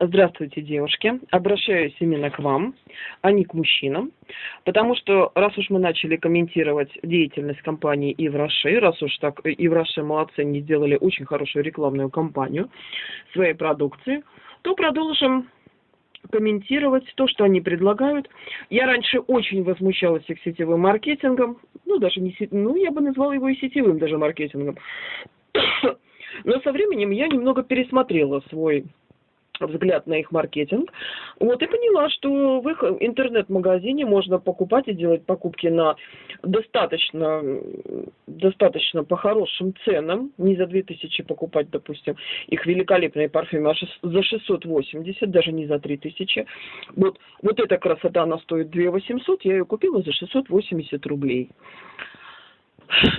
Здравствуйте, девушки. Обращаюсь именно к вам, а не к мужчинам. Потому что, раз уж мы начали комментировать деятельность компании Ивраши, раз уж так Ивраши молодцы, не сделали очень хорошую рекламную кампанию своей продукции, то продолжим комментировать то, что они предлагают. Я раньше очень возмущалась их сетевым маркетингом, ну, даже не сетевым, ну, я бы назвала его и сетевым даже маркетингом. Но со временем я немного пересмотрела свой взгляд на их маркетинг, вот, и поняла, что в их интернет-магазине можно покупать и делать покупки на достаточно, достаточно по хорошим ценам, не за 2000 покупать, допустим, их великолепные парфюмы, а за 680, даже не за 3000. Вот, вот эта красота, она стоит 2 800, я ее купила за 680 рублей.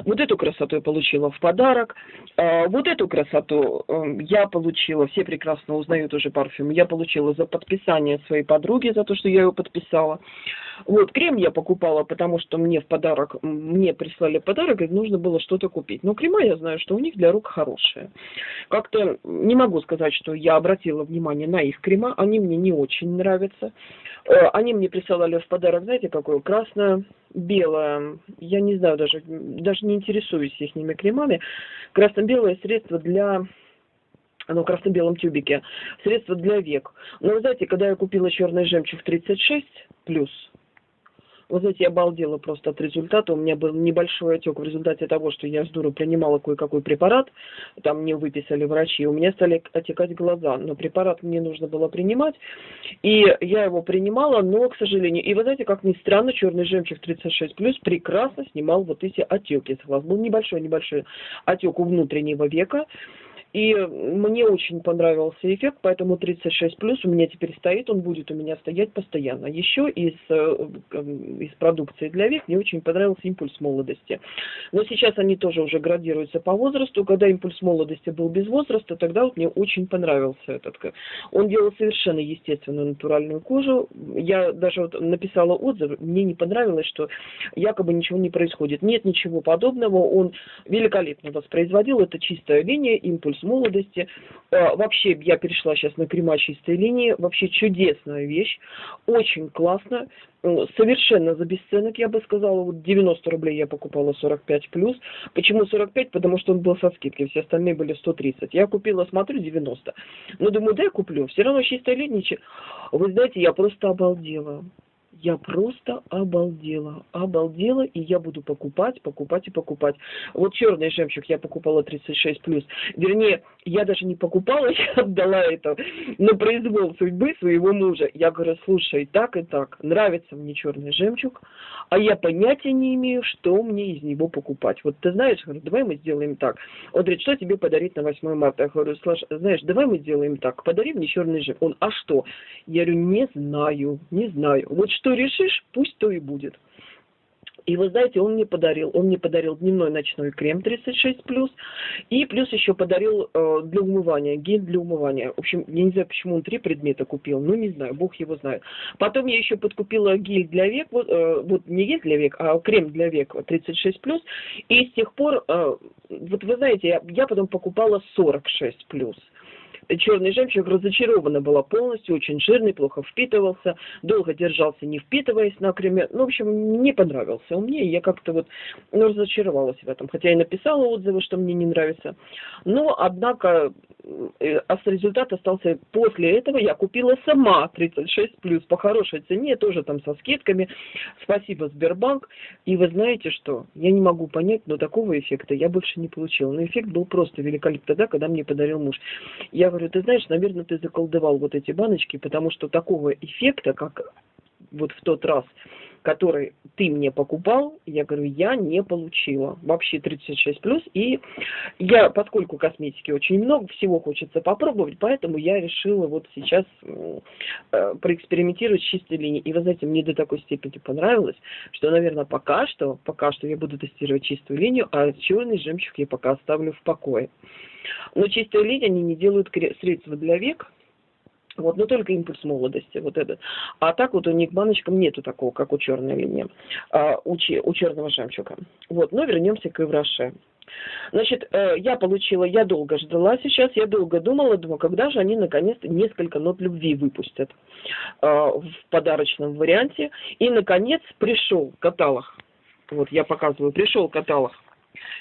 Вот эту красоту я получила в подарок. А, вот эту красоту эм, я получила, все прекрасно узнают уже парфюм, я получила за подписание своей подруги, за то, что я ее подписала. Вот, крем я покупала, потому что мне в подарок, мне прислали подарок, и нужно было что-то купить. Но крема я знаю, что у них для рук хорошие. Как-то не могу сказать, что я обратила внимание на их крема, они мне не очень нравятся. Э, они мне присылали в подарок, знаете, какое? Красное, белое. Я не знаю даже, даже не интересуюсь их кремами. Красно-белое средство для оно в красно-белом тюбике, средство для век. Но вы знаете, когда я купила черный жемчуг 36 плюс, вы знаете, я обалдела просто от результата. У меня был небольшой отек в результате того, что я с дуру принимала кое-какой препарат. Там мне выписали врачи. У меня стали отекать глаза. Но препарат мне нужно было принимать. И я его принимала, но, к сожалению... И вы знаете, как ни странно, черный жемчуг 36+, прекрасно снимал вот эти отеки с глаз. Был небольшой-небольшой отек у внутреннего века. И мне очень понравился эффект, поэтому 36 плюс у меня теперь стоит, он будет у меня стоять постоянно. Еще из, э, из продукции для век мне очень понравился импульс молодости. Но сейчас они тоже уже градируются по возрасту. Когда импульс молодости был без возраста, тогда вот мне очень понравился этот. Он делал совершенно естественную натуральную кожу. Я даже вот написала отзыв, мне не понравилось, что якобы ничего не происходит. Нет ничего подобного, он великолепно воспроизводил, это чистая линия, импульс с молодости. А, вообще, я перешла сейчас на крема чистой линии. Вообще чудесная вещь. Очень классно. Совершенно за бесценок, я бы сказала. Вот 90 рублей я покупала 45 плюс. Почему 45? Потому что он был со скидкой. Все остальные были 130. Я купила, смотрю, 90. Но думаю, да, я куплю. Все равно чистая линия. Вы знаете, я просто обалдела я просто обалдела, обалдела, и я буду покупать, покупать и покупать. Вот черный жемчуг я покупала 36 плюс. Вернее, я даже не покупала, я отдала это на произвол судьбы своего мужа. Я говорю, слушай, так и так, нравится мне черный жемчуг, а я понятия не имею, что мне из него покупать. Вот ты знаешь, говорю, давай мы сделаем так. Он говорит, что тебе подарить на 8 марта? Я говорю, знаешь, давай мы сделаем так, подари мне черный жемчуг. Он, а что? Я говорю, не знаю, не знаю. Вот что решишь, пусть то и будет. И вы знаете, он мне подарил, он мне подарил дневной ночной крем 36+, и плюс еще подарил э, для умывания, гель для умывания. В общем, я не знаю, почему он три предмета купил, ну не знаю, бог его знает. Потом я еще подкупила гель для век, вот, э, вот не гель для век, а крем для век 36+, и с тех пор, э, вот вы знаете, я, я потом покупала 46+ черный жемчуг разочарована была полностью, очень жирный, плохо впитывался, долго держался, не впитываясь на креме. Ну, в общем, не понравился он мне, я как-то вот ну, разочаровалась в этом. Хотя и написала отзывы, что мне не нравится. Но, однако, э, а результат остался после этого. Я купила сама 36 плюс по хорошей цене, тоже там со скидками. Спасибо, Сбербанк. И вы знаете что? Я не могу понять, но такого эффекта я больше не получила. Но эффект был просто великолепный тогда, когда мне подарил муж. Я говорю, ты знаешь, наверное, ты заколдовал вот эти баночки, потому что такого эффекта, как вот в тот раз, который ты мне покупал, я говорю, я не получила. Вообще 36 плюс. И я, поскольку косметики очень много, всего хочется попробовать, поэтому я решила вот сейчас э, проэкспериментировать с чистой линией. И вы знаете, мне до такой степени понравилось, что, наверное, пока что, пока что я буду тестировать чистую линию, а черный жемчуг я пока оставлю в покое. Но чистая линия, они не делают средства для век, вот, но только импульс молодости, вот этот. А так вот у них баночкам нету такого, как у черной линии, а, у, у черного жемчуга. Вот, но вернемся к Ивраше. Значит, э, я получила, я долго ждала сейчас, я долго думала, думаю, когда же они наконец-то несколько нот любви выпустят э, в подарочном варианте. И, наконец, пришел каталог. Вот, я показываю, пришел каталог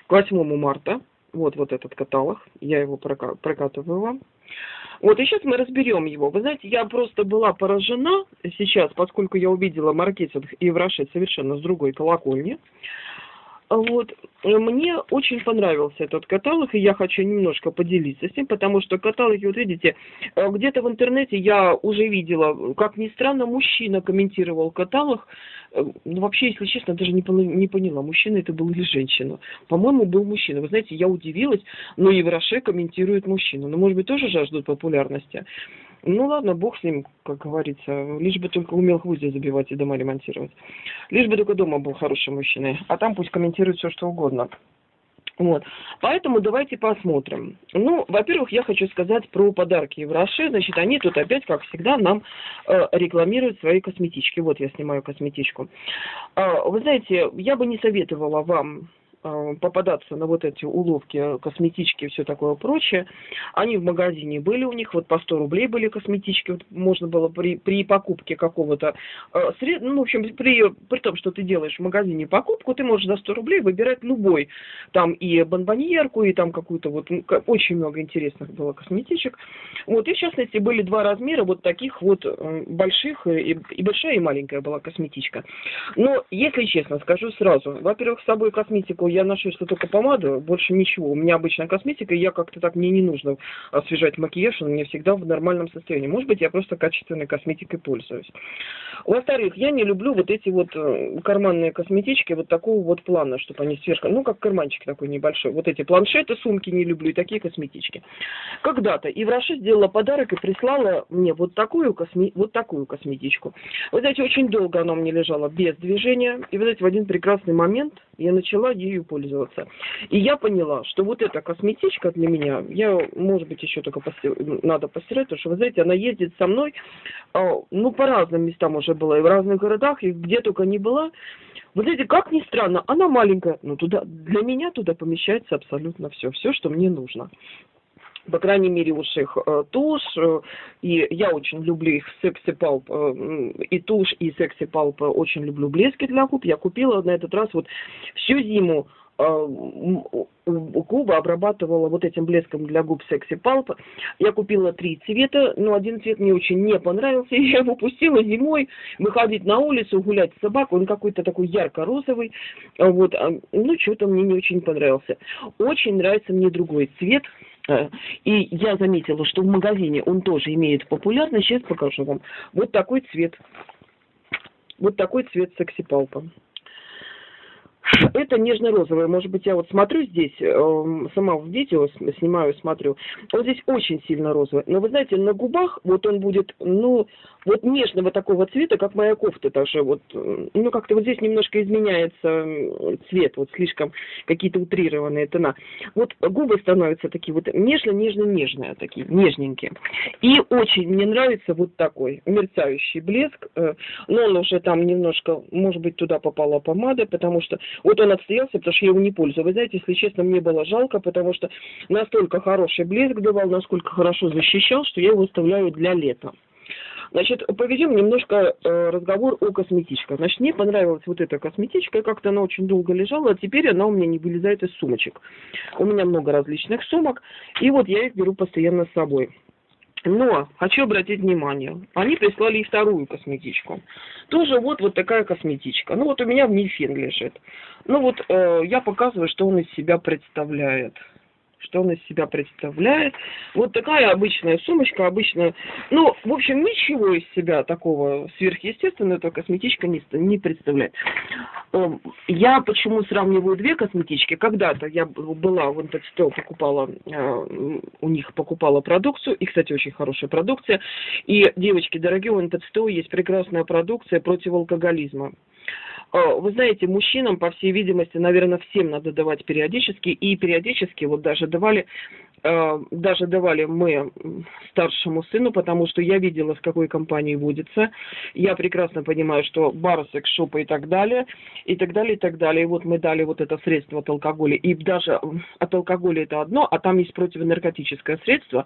к 8 марта. Вот, вот этот каталог, я его прокатываю вам. Вот, и сейчас мы разберем его. Вы знаете, я просто была поражена сейчас, поскольку я увидела маркетинг и в Раше совершенно с другой колокольни. Вот, мне очень понравился этот каталог, и я хочу немножко поделиться с ним, потому что каталоги, вот видите, э, где-то в интернете я уже видела, как ни странно, мужчина комментировал каталог, э, ну, вообще, если честно, даже не, не поняла, мужчина это был или женщина. По-моему, был мужчина. Вы знаете, я удивилась, но и в Роше комментирует мужчину. Ну, может быть, тоже жаждут популярности. Ну ладно, бог с ним, как говорится. Лишь бы только умел гвозди забивать и дома ремонтировать. Лишь бы только дома был хороший мужчина. А там пусть комментирует все, что угодно. Вот. Поэтому давайте посмотрим. Ну, во-первых, я хочу сказать про подарки в Роше. Значит, они тут опять, как всегда, нам э, рекламируют свои косметички. Вот я снимаю косметичку. Э, вы знаете, я бы не советовала вам попадаться на вот эти уловки, косметички и все такое прочее. Они в магазине были у них, вот по 100 рублей были косметички, вот можно было при, при покупке какого-то э, сред... ну, в общем, при, при том, что ты делаешь в магазине покупку, ты можешь за 100 рублей выбирать любой, там и бонбоньерку, и там какую-то вот, ну, очень много интересных было косметичек. Вот, и в частности были два размера вот таких вот э, больших, и, и большая, и маленькая была косметичка. Но, если честно, скажу сразу, во-первых, с собой косметику я ношу что только помаду, больше ничего. У меня обычная косметика, и я как-то так, мне не нужно освежать макияж, он у меня всегда в нормальном состоянии. Может быть, я просто качественной косметикой пользуюсь. Во-вторых, я не люблю вот эти вот э, карманные косметички вот такого вот плана, чтобы они сверху, ну, как карманчик такой небольшой. Вот эти планшеты, сумки не люблю, и такие косметички. Когда-то Ивраши сделала подарок и прислала мне вот такую, косме... вот такую косметичку. Вы знаете, очень долго она у меня лежала без движения, и, вы знаете, в один прекрасный момент я начала ею пользоваться. И я поняла, что вот эта косметичка для меня, я, может быть, еще только постир... надо постирать, потому что, вы знаете, она ездит со мной, а, ну, по разным местам уже была, и в разных городах, и где только не была. Вы знаете, как ни странно, она маленькая, но туда, для меня туда помещается абсолютно все, все, что мне нужно по крайней мере, уж их э, тушь, э, и я очень люблю их секси палп, э, и тушь, и секси палп, очень люблю блески для губ. Я купила на этот раз вот всю зиму губы обрабатывала вот этим блеском для губ секси палп. Я купила три цвета, но один цвет мне очень не понравился. Я его пустила зимой выходить на улицу, гулять с собакой. Он какой-то такой ярко-розовый. Вот. А, ну, что-то мне не очень понравился. Очень нравится мне другой цвет. Э, и я заметила, что в магазине он тоже имеет популярность. Сейчас покажу вам. Вот такой цвет. Вот такой цвет секси-палпа. Это нежно-розовое. Может быть, я вот смотрю здесь, э, сама в видео снимаю, смотрю. Вот здесь очень сильно розовый. Но вы знаете, на губах вот он будет, ну, вот нежного такого цвета, как моя кофта даже. Вот, ну, как-то вот здесь немножко изменяется цвет, вот слишком какие-то утрированные тона. Вот губы становятся такие вот нежно-нежно-нежные, такие нежненькие. И очень мне нравится вот такой мерцающий блеск. Э, но он уже там немножко, может быть, туда попала помада, потому что вот он отстоялся, потому что я его не пользую. Вы знаете, если честно, мне было жалко, потому что настолько хороший блеск давал, насколько хорошо защищал, что я его оставляю для лета. Значит, поведем немножко э, разговор о косметичках. Значит, мне понравилась вот эта косметичка, как-то она очень долго лежала, а теперь она у меня не вылезает из сумочек. У меня много различных сумок, и вот я их беру постоянно с собой. Но хочу обратить внимание, они прислали и вторую косметичку. Тоже вот, вот такая косметичка. Ну вот у меня в Мифен лежит. Ну вот э, я показываю, что он из себя представляет что он из себя представляет. Вот такая обычная сумочка, обычная. Ну, в общем, ничего из себя такого сверхъестественного эта косметичка не, не представляет. Эм, я почему сравниваю две косметички? Когда-то я была в Интекстел, покупала, э, у них покупала продукцию, и, кстати, очень хорошая продукция. И, девочки дорогие, у Интекстел есть прекрасная продукция против алкоголизма. А, вы знаете, мужчинам, по всей видимости, наверное, всем надо давать периодически, и периодически вот даже давали даже давали мы старшему сыну, потому что я видела, с какой компанией водится. Я прекрасно понимаю, что Барсек, Шопа и так далее, и так далее, и так далее. И вот мы дали вот это средство от алкоголя. И даже от алкоголя это одно, а там есть противонаркотическое средство.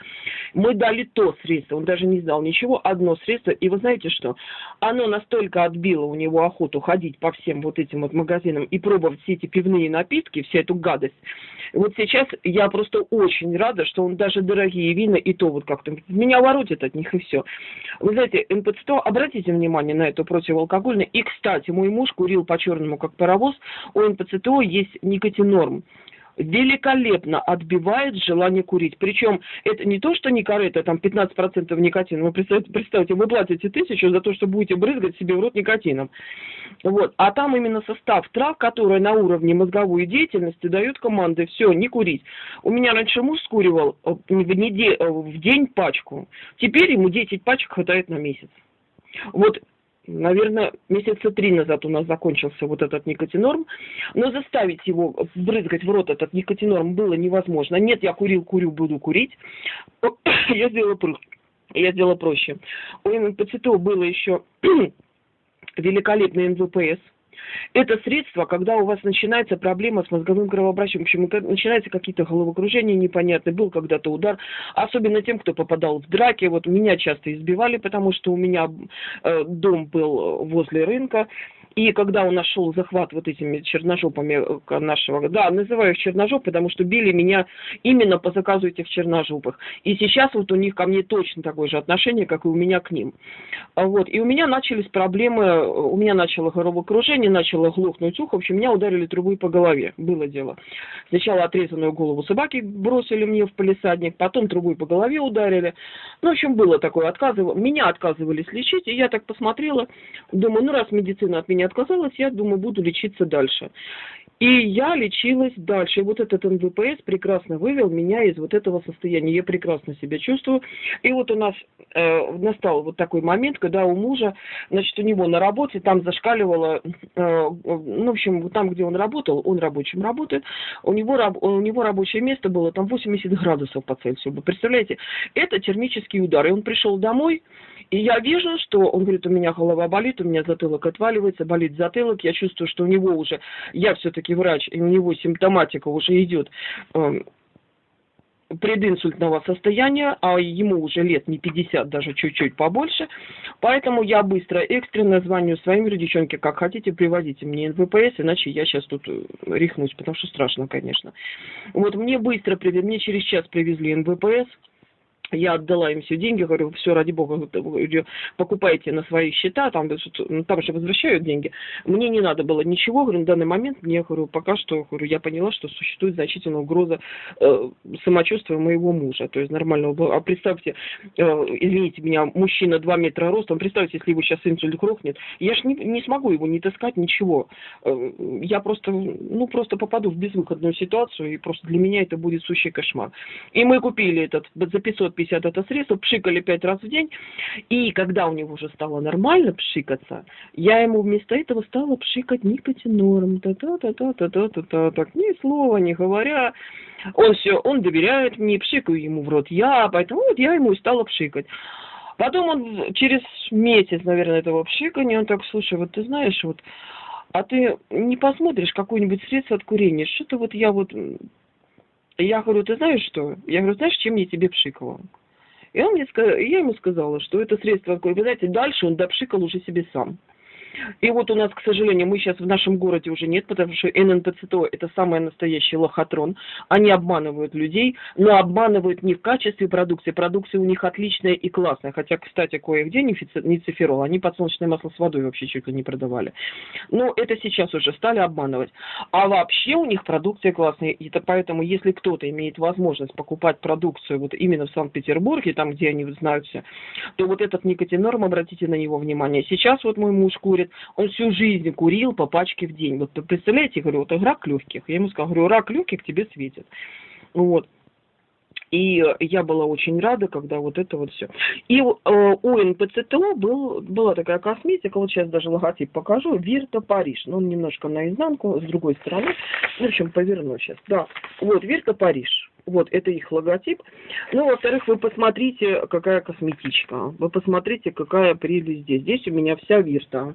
Мы дали то средство, он даже не знал ничего, одно средство. И вы знаете что? Оно настолько отбило у него охоту ходить по всем вот этим вот магазинам и пробовать все эти пивные напитки, всю эту гадость. Вот сейчас я просто очень рада, что он даже дорогие вина и то вот как-то меня воротит от них и все. Вы знаете, МП-100, обратите внимание на это противоалкогольное. И, кстати, мой муж курил по-черному, как паровоз. У МП-100 есть никотинорм великолепно отбивает желание курить. Причем это не то, что Nicorette, там 15% никотина. Вы представьте, представьте, вы платите тысячу за то, что будете брызгать себе в рот никотином. Вот. А там именно состав трав, которые на уровне мозговой деятельности дают команды, все, не курить. У меня раньше муж скуривал э, в, неделю, э, в день пачку. Теперь ему 10 пачек хватает на месяц. Вот наверное, месяца три назад у нас закончился вот этот никотинорм, но заставить его брызгать в рот этот никотинорм было невозможно. Нет, я курил, курю, буду курить. я сделала я сделала проще. У МПЦТО было еще великолепный МВПС, это средство, когда у вас начинается проблема с мозговым кровообращением, в общем, начинаются какие-то головокружения непонятные, был когда-то удар, особенно тем, кто попадал в драки, вот меня часто избивали, потому что у меня э, дом был возле рынка, и когда он нашел захват вот этими черножопами э, нашего, да, называю их черножоп, потому что били меня именно по заказу этих черножопых. И сейчас вот у них ко мне точно такое же отношение, как и у меня к ним. А вот. И у меня начались проблемы, у меня начало головокружение, начало глохнуть ухо, в общем, меня ударили трубой по голове, было дело. Сначала отрезанную голову собаки бросили мне в полисадник, потом трубой по голове ударили. Ну, в общем, было такое, отказывали, меня отказывались лечить, и я так посмотрела, думаю, ну, раз медицина от меня не отказалась, я думаю, буду лечиться дальше. И я лечилась дальше. И вот этот НВПС прекрасно вывел меня из вот этого состояния. Я прекрасно себя чувствую. И вот у нас э, настал вот такой момент, когда у мужа, значит, у него на работе там зашкаливало, э, ну, в общем, там, где он работал, он рабочим работает, у него, у него рабочее место было там 80 градусов по Цельсию. Вы представляете? Это термический удар. И он пришел домой, и я вижу, что он говорит, у меня голова болит, у меня затылок отваливается, болит затылок, я чувствую, что у него уже, я все-таки врач, и у него симптоматика уже идет э, прединсультного состояния, а ему уже лет не 50, даже чуть-чуть побольше. Поэтому я быстро, экстренно звоню своим девчонке, как хотите, приводите мне НВПС, иначе я сейчас тут э, рехнусь, потому что страшно, конечно. Вот мне быстро мне через час привезли НВПС, я отдала им все деньги, говорю, все, ради бога, покупайте на свои счета, там, ну, там же возвращают деньги. Мне не надо было ничего, говорю, на данный момент мне, говорю, пока что, говорю, я поняла, что существует значительная угроза э, самочувствия моего мужа, то есть нормального. А представьте, э, извините меня, мужчина 2 метра ростом, представьте, если его сейчас инсульт грохнет, я же не, не смогу его не таскать, ничего. Э, я просто, ну, просто попаду в безвыходную ситуацию, и просто для меня это будет сущий кошмар. И мы купили этот за 550 50 это средство, пшикали пять раз в день. И когда у него уже стало нормально пшикаться, я ему вместо этого стала пшикать никотинорм. Та-та-та-та-та-та-та. Так ни слова не говоря. Он все, он доверяет мне, пшикаю ему в рот я, поэтому вот я ему и стала пшикать. Потом он через месяц, наверное, этого пшикания, он так, слушай, вот ты знаешь, вот, а ты не посмотришь какое-нибудь средство от курения? Что-то вот я вот я говорю, ты знаешь что? Я говорю, знаешь, чем я тебе пшикала? И он мне я ему сказала, что это средство, вы знаете, дальше он допшикал уже себе сам. И вот у нас, к сожалению, мы сейчас в нашем городе уже нет, потому что ННПЦТО – это самый настоящий лохотрон. Они обманывают людей, но обманывают не в качестве продукции. Продукция у них отличная и классная. Хотя, кстати, кое-где не циферол. Они подсолнечное масло с водой вообще чуть ли не продавали. Но это сейчас уже стали обманывать. А вообще у них продукция классная. И это поэтому, если кто-то имеет возможность покупать продукцию вот именно в Санкт-Петербурге, там, где они знают все, то вот этот никотинорм, обратите на него внимание. Сейчас вот мой муж курит, он всю жизнь курил по пачке в день. Вот представляете, говорю, вот рак легких. Я ему сказала, говорю, рак легких тебе светит. Вот. И я была очень рада, когда вот это вот все. И э, у НПЦТО был, была такая косметика, вот сейчас даже логотип покажу, Вирта Париж. Ну, он немножко наизнанку, с другой стороны. В общем, поверну сейчас. Да, вот, Вирта Париж. Вот, это их логотип. Ну, во-вторых, вы посмотрите, какая косметичка. Вы посмотрите, какая прелесть здесь. Здесь у меня вся вирта.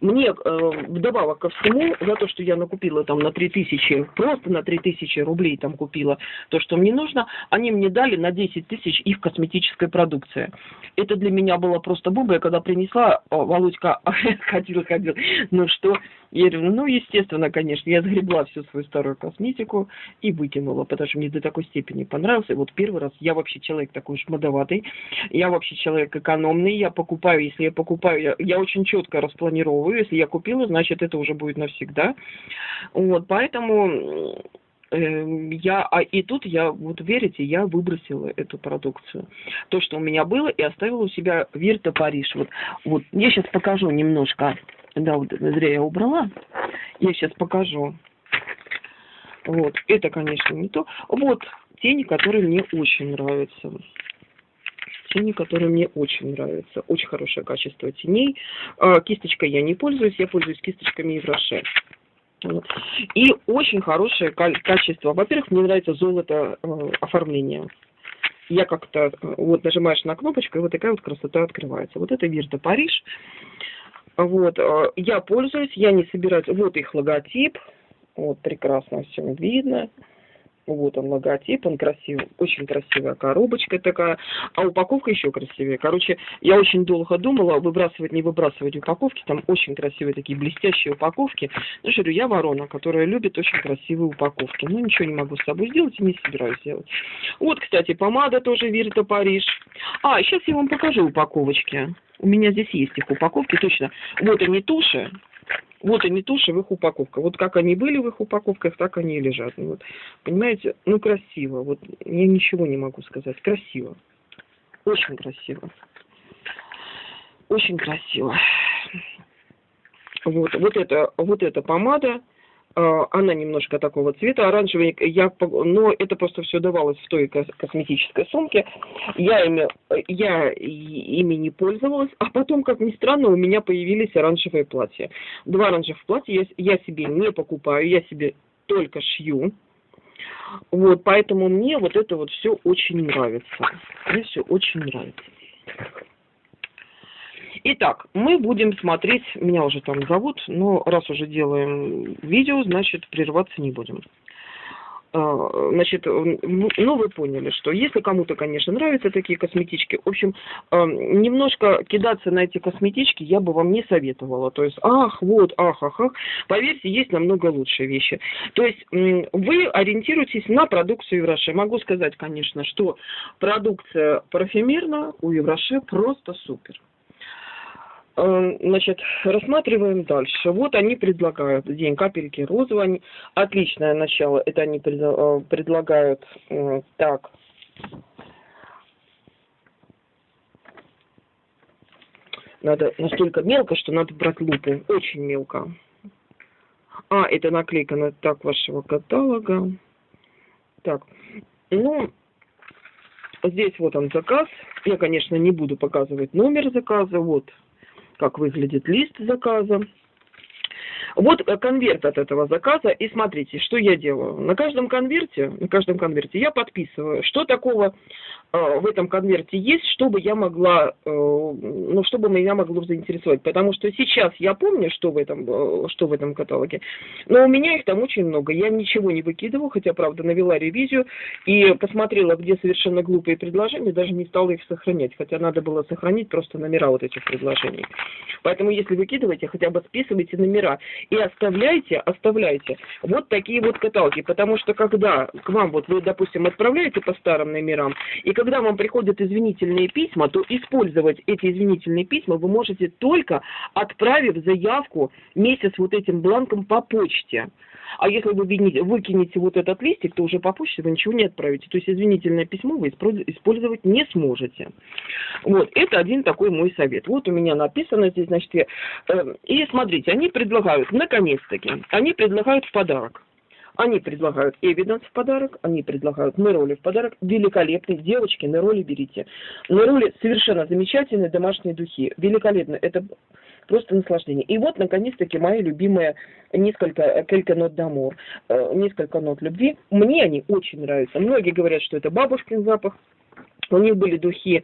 Мне э, вдобавок ко всему, за то, что я накупила там на 3000, просто на 3000 рублей там купила то, что мне нужно, они мне дали на 10 тысяч их косметической продукции. Это для меня было просто бомба. Я когда принесла, Володька ходил, ходил. Ну что, я говорю, ну, естественно, конечно, я сгребла всю свою старую косметику и выкинула, потому что мне до такой степени понравился. Вот первый раз я вообще человек такой шмадоватый, я вообще человек экономный, я покупаю, если я покупаю, я, я очень четко распланировываю, если я купила, значит, это уже будет навсегда. Вот, поэтому Эм, я, а и тут я, вот верите, я выбросила эту продукцию. То, что у меня было, и оставила у себя Вирта Париж. Вот, вот я сейчас покажу немножко. Да, вот зря я убрала. Я сейчас покажу. Вот, это, конечно, не то. Вот тени, которые мне очень нравятся. Тени, которые мне очень нравятся. Очень хорошее качество теней. А, кисточкой я не пользуюсь, я пользуюсь кисточками Евроше. И очень хорошее качество. Во-первых, мне нравится золото э, оформление. Я как-то, э, вот нажимаешь на кнопочку, и вот такая вот красота открывается. Вот это Вирта Париж. Вот, я пользуюсь, я не собираюсь. Вот их логотип. Вот, прекрасно все видно. Вот он логотип, он красивый, очень красивая коробочка такая, а упаковка еще красивее. Короче, я очень долго думала, выбрасывать, не выбрасывать упаковки, там очень красивые такие блестящие упаковки. Ну, что я ворона, которая любит очень красивые упаковки. Ну, ничего не могу с собой сделать и не собираюсь делать. Вот, кстати, помада тоже Вирта Париж. А, сейчас я вам покажу упаковочки. У меня здесь есть их упаковки, точно. Вот они туши, вот они туши в их упаковках. Вот как они были в их упаковках, так они и лежат. Ну, вот, понимаете, ну красиво. Вот я ничего не могу сказать. Красиво. Очень красиво. Очень красиво. Вот, вот это, вот эта помада она немножко такого цвета, оранжевый, я, но это просто все давалось в той косметической сумке. Я ими, я ими не пользовалась, а потом, как ни странно, у меня появились оранжевые платья. Два оранжевых платья я, я себе не покупаю, я себе только шью. Вот, поэтому мне вот это вот все очень нравится. Мне все очень нравится. Итак, мы будем смотреть, меня уже там зовут, но раз уже делаем видео, значит прерываться не будем. А, значит, ну вы поняли, что если кому-то, конечно, нравятся такие косметички, в общем, а, немножко кидаться на эти косметички я бы вам не советовала. То есть, ах, вот, ах, ах, ах. Поверьте, есть намного лучшие вещи. То есть, вы ориентируетесь на продукцию Евроше. Могу сказать, конечно, что продукция парфюмерная у Евроше просто супер. Э, значит, рассматриваем дальше. Вот они предлагают день капельки розового. Отличное начало. Это они э, предлагают так. Надо настолько мелко, что надо брать лупу. Очень мелко. А, это наклейка на так вашего каталога. Так, ну, здесь вот он заказ. Я, конечно, не буду показывать номер заказа. Вот как выглядит лист заказа. Вот э, конверт от этого заказа. И смотрите, что я делаю. На каждом конверте, на каждом конверте я подписываю, что такого э, в этом конверте есть, чтобы я могла, э, ну, чтобы меня могло заинтересовать. Потому что сейчас я помню, что в этом, э, что в этом каталоге, но у меня их там очень много. Я ничего не выкидываю, хотя, правда, навела ревизию и посмотрела, где совершенно глупые предложения, даже не стала их сохранять. Хотя надо было сохранить просто номера вот этих предложений. Поэтому, если выкидываете, хотя бы списывайте номера и оставляйте, оставляйте вот такие вот каталоги, потому что когда к вам, вот вы, допустим, отправляете по старым номерам, и когда вам приходят извинительные письма, то использовать эти извинительные письма вы можете только отправив заявку месяц вот этим бланком по почте. А если вы выкинете вот этот листик, то уже по почте вы ничего не отправите. То есть извинительное письмо вы использовать не сможете. Вот, это один такой мой совет. Вот у меня написано здесь, значит, я, э, и смотрите, они предлагают, наконец-таки, они предлагают в подарок Они предлагают Эвиденс в подарок, они предлагают Нероли в подарок. Великолепные девочки, Нероли берите. Нероли совершенно замечательные домашние духи. Великолепно. Это просто наслаждение. И вот, наконец-таки, мои любимые несколько Келька нот дамур, несколько нот любви. Мне они очень нравятся. Многие говорят, что это бабушкин запах. У них были духи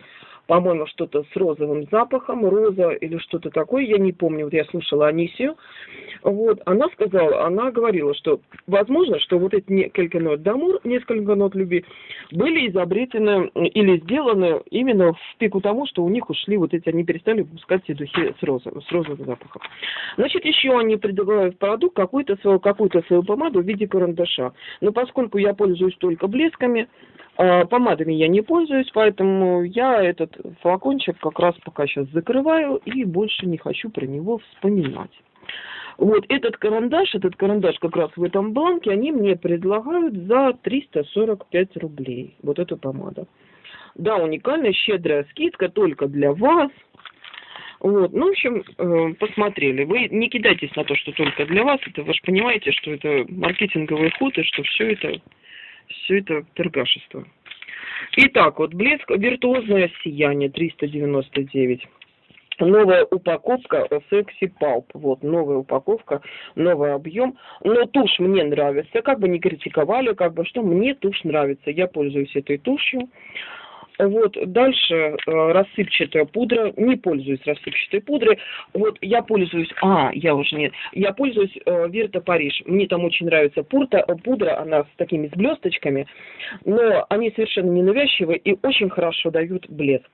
по-моему, что-то с розовым запахом, роза или что-то такое, я не помню, вот я слушала Анисию, вот, она сказала, она говорила, что возможно, что вот эти несколько нот дамур, несколько нот любви, были изобретены или сделаны именно в пику тому, что у них ушли вот эти, они перестали выпускать эти духи с розовым, с розовым запахом. Значит, еще они предлагают продукт какую-то свою, какую-то свою помаду в виде карандаша. Но поскольку я пользуюсь только блесками, помадами я не пользуюсь, поэтому я этот флакончик как раз пока сейчас закрываю и больше не хочу про него вспоминать. Вот этот карандаш, этот карандаш как раз в этом бланке, они мне предлагают за 345 рублей. Вот эту помаду. Да, уникальная, щедрая скидка только для вас. Вот, ну, в общем, э, посмотрели. Вы не кидайтесь на то, что только для вас. Это вы же понимаете, что это маркетинговый ход, и что все это все это торгашество. Итак, вот блеск, виртуозное сияние 399. Новая упаковка Sexy Pulp. Вот, новая упаковка, новый объем. Но тушь мне нравится. Как бы не критиковали, как бы что, мне тушь нравится. Я пользуюсь этой тушью. Вот, дальше э, рассыпчатая пудра. Не пользуюсь рассыпчатой пудрой. Вот, я пользуюсь... А, я уже не... Я пользуюсь э, Париж. Мне там очень нравится пурта, э, пудра, она с такими с блесточками. Но они совершенно ненавязчивые и очень хорошо дают блеск.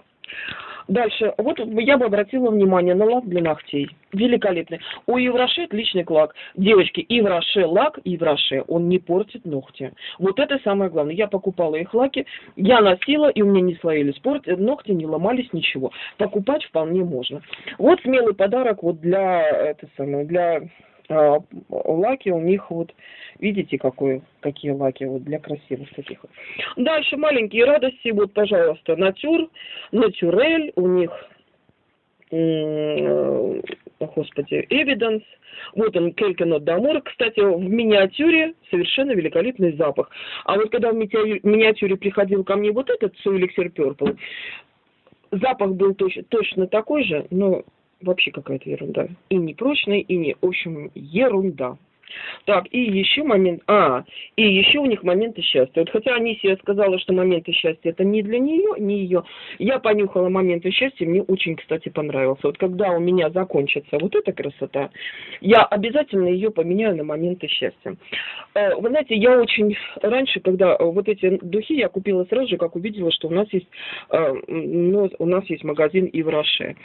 Дальше, вот я бы обратила внимание на лак для ногтей. Великолепный. У Евроше отличный лак. Девочки, Евроше лак, Евроше, он не портит ногти. Вот это самое главное. Я покупала их лаки, я носила, и у меня не слоились порт, ногти не ломались, ничего. Покупать вполне можно. Вот смелый подарок вот для, это самое, для а, лаки у них вот, видите, какой, какие лаки вот для красивых таких. Дальше маленькие радости, вот, пожалуйста, Nature, Naturelle, у них, господи, Evidence, вот он, Quelques Notes d'Amour, кстати, в миниатюре совершенно великолепный запах. А вот когда в миниатюре приходил ко мне вот этот So Elixir Purple, запах был точно, точно такой же, но вообще какая-то ерунда. И не прочная, и не, в общем, ерунда. Так, и еще момент, а, и еще у них моменты счастья. Вот хотя Анисия сказала, что моменты счастья это не для нее, не ее, я понюхала моменты счастья, мне очень, кстати, понравился. Вот когда у меня закончится вот эта красота, я обязательно ее поменяю на моменты счастья. Э, вы знаете, я очень раньше, когда вот эти духи я купила сразу же, как увидела, что у нас есть, э, ну, у нас есть магазин Ивраше.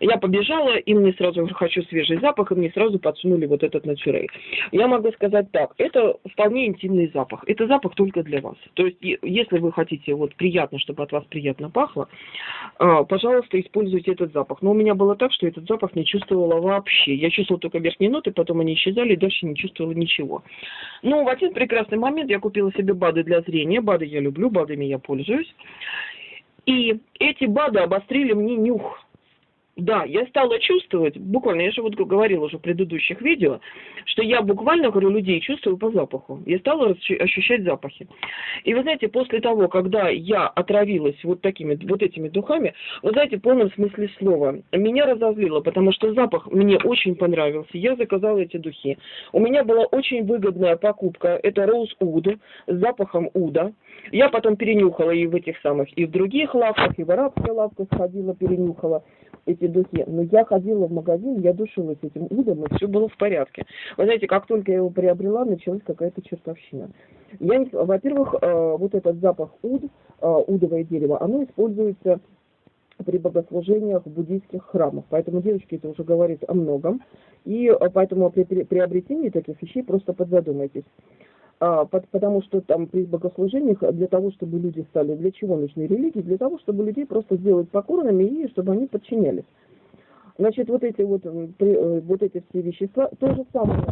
Я побежала, и мне сразу хочу свежий запах, и мне сразу подсунули вот этот натюрей. Я могу сказать так, это вполне интимный запах. Это запах только для вас. То есть, если вы хотите вот приятно, чтобы от вас приятно пахло, а, пожалуйста, используйте этот запах. Но у меня было так, что этот запах не чувствовала вообще. Я чувствовала только верхние ноты, потом они исчезали, и дальше не чувствовала ничего. Но в один прекрасный момент я купила себе БАДы для зрения. БАДы я люблю, БАДами я пользуюсь. И эти БАДы обострили мне нюх. Да, я стала чувствовать, буквально, я же вот говорила уже в предыдущих видео, что я буквально, говорю, людей чувствую по запаху. Я стала ощущать запахи. И вы знаете, после того, когда я отравилась вот такими, вот этими духами, вы знаете, в полном смысле слова, меня разозлило, потому что запах мне очень понравился. Я заказала эти духи. У меня была очень выгодная покупка. Это Rose Oud с запахом уда. Я потом перенюхала и в этих самых, и в других лавках, и в арабской лавке сходила, перенюхала эти духи. Но я ходила в магазин, я душилась этим удом, и все было в порядке. Вы знаете, как только я его приобрела, началась какая-то чертовщина. Я, во-первых, э, вот этот запах уд, э, удовое дерево, оно используется при богослужениях в буддийских храмах. Поэтому, девочки, это уже говорит о многом. И э, поэтому при приобретении таких вещей просто подзадумайтесь. А, потому что там при богослужениях для того, чтобы люди стали, для чего нужны религии? Для того, чтобы людей просто сделать покорными и чтобы они подчинялись. Значит, вот эти вот, э, вот эти все вещества, то же самое,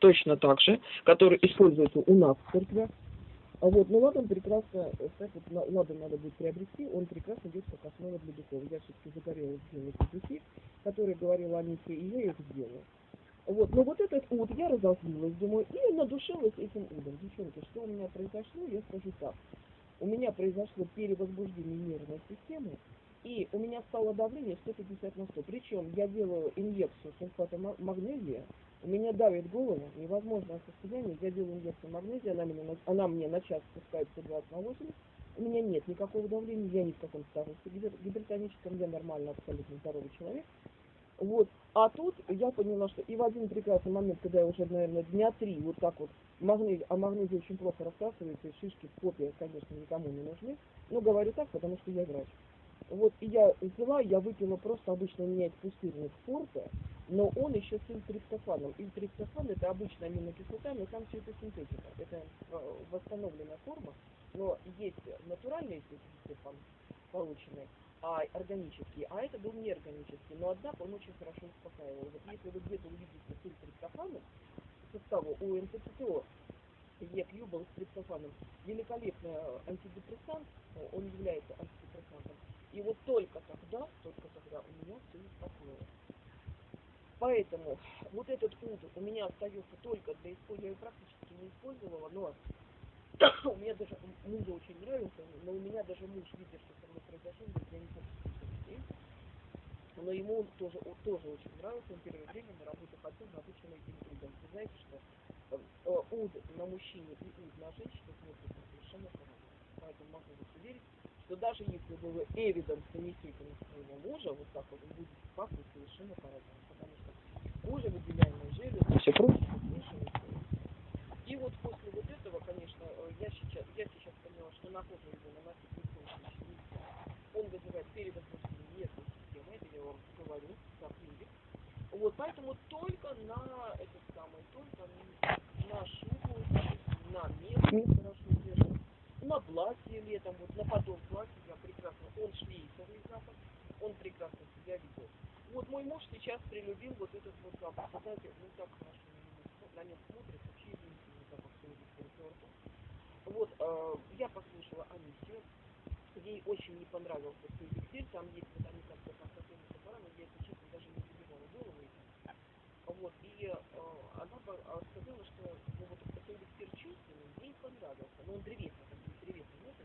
точно так же, которые используются у нас в церквях. А вот, ну ладан прекрасно, кстати, вот, ладан надо будет приобрести, он прекрасно идет как основа для духов. Я все-таки загорелась сделать духи, которые говорила Анисия, и я их сделала. Вот, но вот этот уд я разозлилась, думаю, и надушилась этим удом. Девчонки, что у меня произошло, я скажу так. У меня произошло перевозбуждение нервной системы, и у меня стало давление 150 на 100. Причем я делаю инъекцию сульфата магнезия, у меня давит голову, невозможное состояние, я делаю инъекцию магнезия, она, меня, она мне на час спускает 120 на 80, у меня нет никакого давления, я ни в каком старости гипертоническом, я нормально, абсолютно здоровый человек. Вот. А тут я поняла, что и в один прекрасный момент, когда я уже, наверное, дня три вот так вот, магнезий, а магнезий очень плохо рассасывается, и шишки в попе, конечно, никому не нужны. Но говорю так, потому что я врач. Вот, и я взяла, я выпила просто, обычно у меня есть пустырник форте, но он еще с ильтриптофаном. Ильтриптофан это обычная аминокислота, но там все это синтетика. Это э, восстановленная форма, но есть натуральный ильтриптофан полученный, а органический, а это был неорганический. Но однако он очень хорошо успокаивал. Вот если вы где-то увидите с ильтриптофаном, составу у НТЦТО, ЕКЮ был с триптофаном, великолепный антидепрессант, он является антидепрессантом, и вот только тогда, только тогда у меня все успокоилось. Поэтому вот этот пункт у меня остается только для использования, практически не использовала, но у меня даже мужу очень нравится, но у меня даже муж, видя, что со мной произошло, говорит, я не хочу детей. Но ему он тоже, он тоже очень нравится, он первое время на работу ходил на обычном этим удом. Вы знаете, что э, уд на мужчине и уд на женщине смотрится совершенно по-разному. Поэтому могу вас уверить, что даже если вы эвиденс нанесете на своего мужа, вот так вот, он будет пахнуть совершенно по-разному, потому что кожа, выделяемые железы, все смешивается. И вот после вот этого, конечно, э, я сейчас, я сейчас поняла, что на кожу его наносить не случае Он вызывает перевозбуждение нервной системы, это я вам говорю, как индекс. Вот, поэтому только на этот самый, только на шубу, на мех, хорошо держит на платье летом, вот на подол платья я прекрасно, он шлейфовый запах, он прекрасно себя ведет. Вот мой муж сейчас прилюбил вот этот вот запах. Знаете, ну так хорошо на нем смотрит, вообще сегодня Вот, э, я послушала Анисию, ей очень не понравился эликсир, там есть вот они как-то как какими-то парами, я, если честно, даже не забивала голову Вот, и э, она сказала, что ну, вот этот эликсир чувственный, ей понравился, но он древесный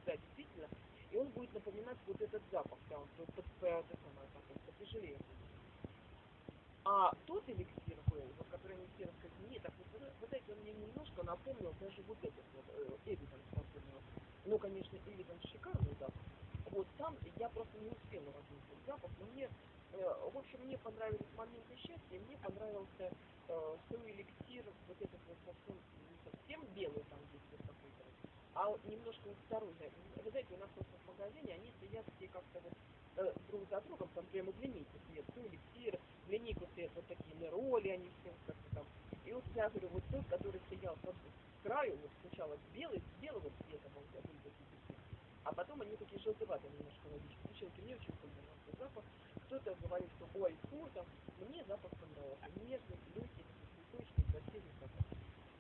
да, действительно, и он будет напоминать вот этот запах, да, он под, это самое, такой, потяжелее А тот эликсир был, вот, который не все рассказали, так вот, вы знаете, он мне немножко напомнил даже вот этот вот э, Эвиденс напомнил. Ну, конечно, Эвиденс шикарный запах. Вот там я просто не успела различить запах, но мне, э, в общем, мне понравились моменты счастья, мне понравился э, свой эликсир, вот этот вот совсем, не совсем белый там здесь вот какой-то, а немножко осторожнее. Вы знаете, у нас просто в магазине они стоят все как-то вот э, друг за другом, там прямо в линейке стоят, то эликсир, в линейку стоят вот такие нероли, они все как-то там. И вот я говорю, вот тот, который стоял под, с краю, вот сначала белый, белого цвета, был были такие а потом они такие желтоватые немножко водички. Девчонки, мне очень понравился запах. Кто-то говорит, что ой, фу, там, мне запах понравился. Нежный, легкий, цветочный, красивый запах.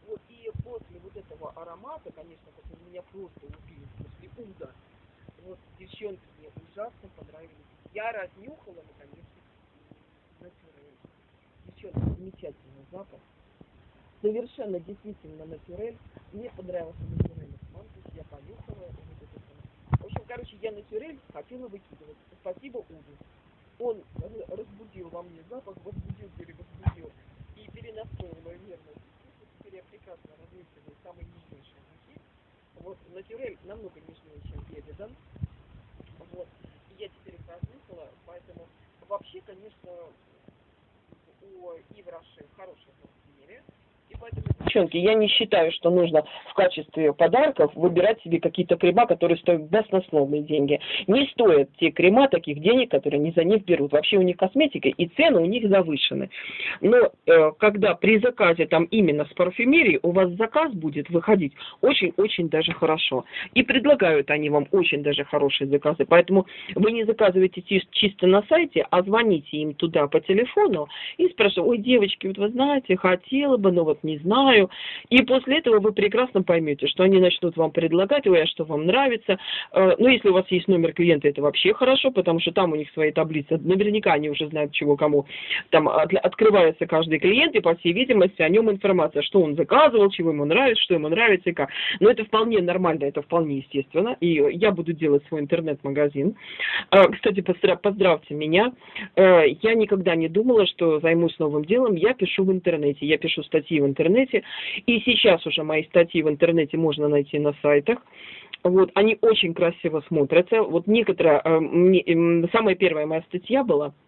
Вот, и после вот этого аромата, конечно, как меня просто убили после уда. Вот, девчонки мне ужасно понравились. Я разнюхала, натюрель. Девчонки, замечательный запах. Совершенно действительно натюрель. Мне понравился натюрель Мантус, я понюхала. В общем, короче, я натюрель хотела выкидывать. Спасибо Уду. Он разбудил во мне запах, возбудил, перевозбудил и перенастроил мою нервную теперь я прекрасно различиваю самые нежнейшие духи. Вот, натюрель намного нежнее, чем Эвидан. Вот, и я теперь их разнюхала, поэтому вообще, конечно, у Ивраши хорошие парфюмерия. Девчонки, я не считаю, что нужно в качестве подарков выбирать себе какие-то крема, которые стоят баснословные деньги. Не стоят те крема таких денег, которые они за них берут. Вообще у них косметика и цены у них завышены. Но э, когда при заказе там именно с парфюмерией у вас заказ будет выходить очень-очень даже хорошо. И предлагают они вам очень даже хорошие заказы. Поэтому вы не заказываете чисто на сайте, а звоните им туда по телефону и спрашиваете, ой, девочки, вот вы знаете, хотела бы, но вот не знаю, знаю. И после этого вы прекрасно поймете, что они начнут вам предлагать, ой, а что вам нравится. Э, ну, если у вас есть номер клиента, это вообще хорошо, потому что там у них свои таблицы. Наверняка они уже знают, чего кому. Там открывается каждый клиент, и, по всей видимости, о нем информация, что он заказывал, чего ему нравится, что ему нравится и как. Но это вполне нормально, это вполне естественно. И я буду делать свой интернет-магазин. Э, кстати, поздравьте меня. Э, я никогда не думала, что займусь новым делом. Я пишу в интернете. Я пишу статьи в интернете. И сейчас уже мои статьи в интернете можно найти на сайтах. Вот, они очень красиво смотрятся. Вот некоторые, э, самая первая моя статья была –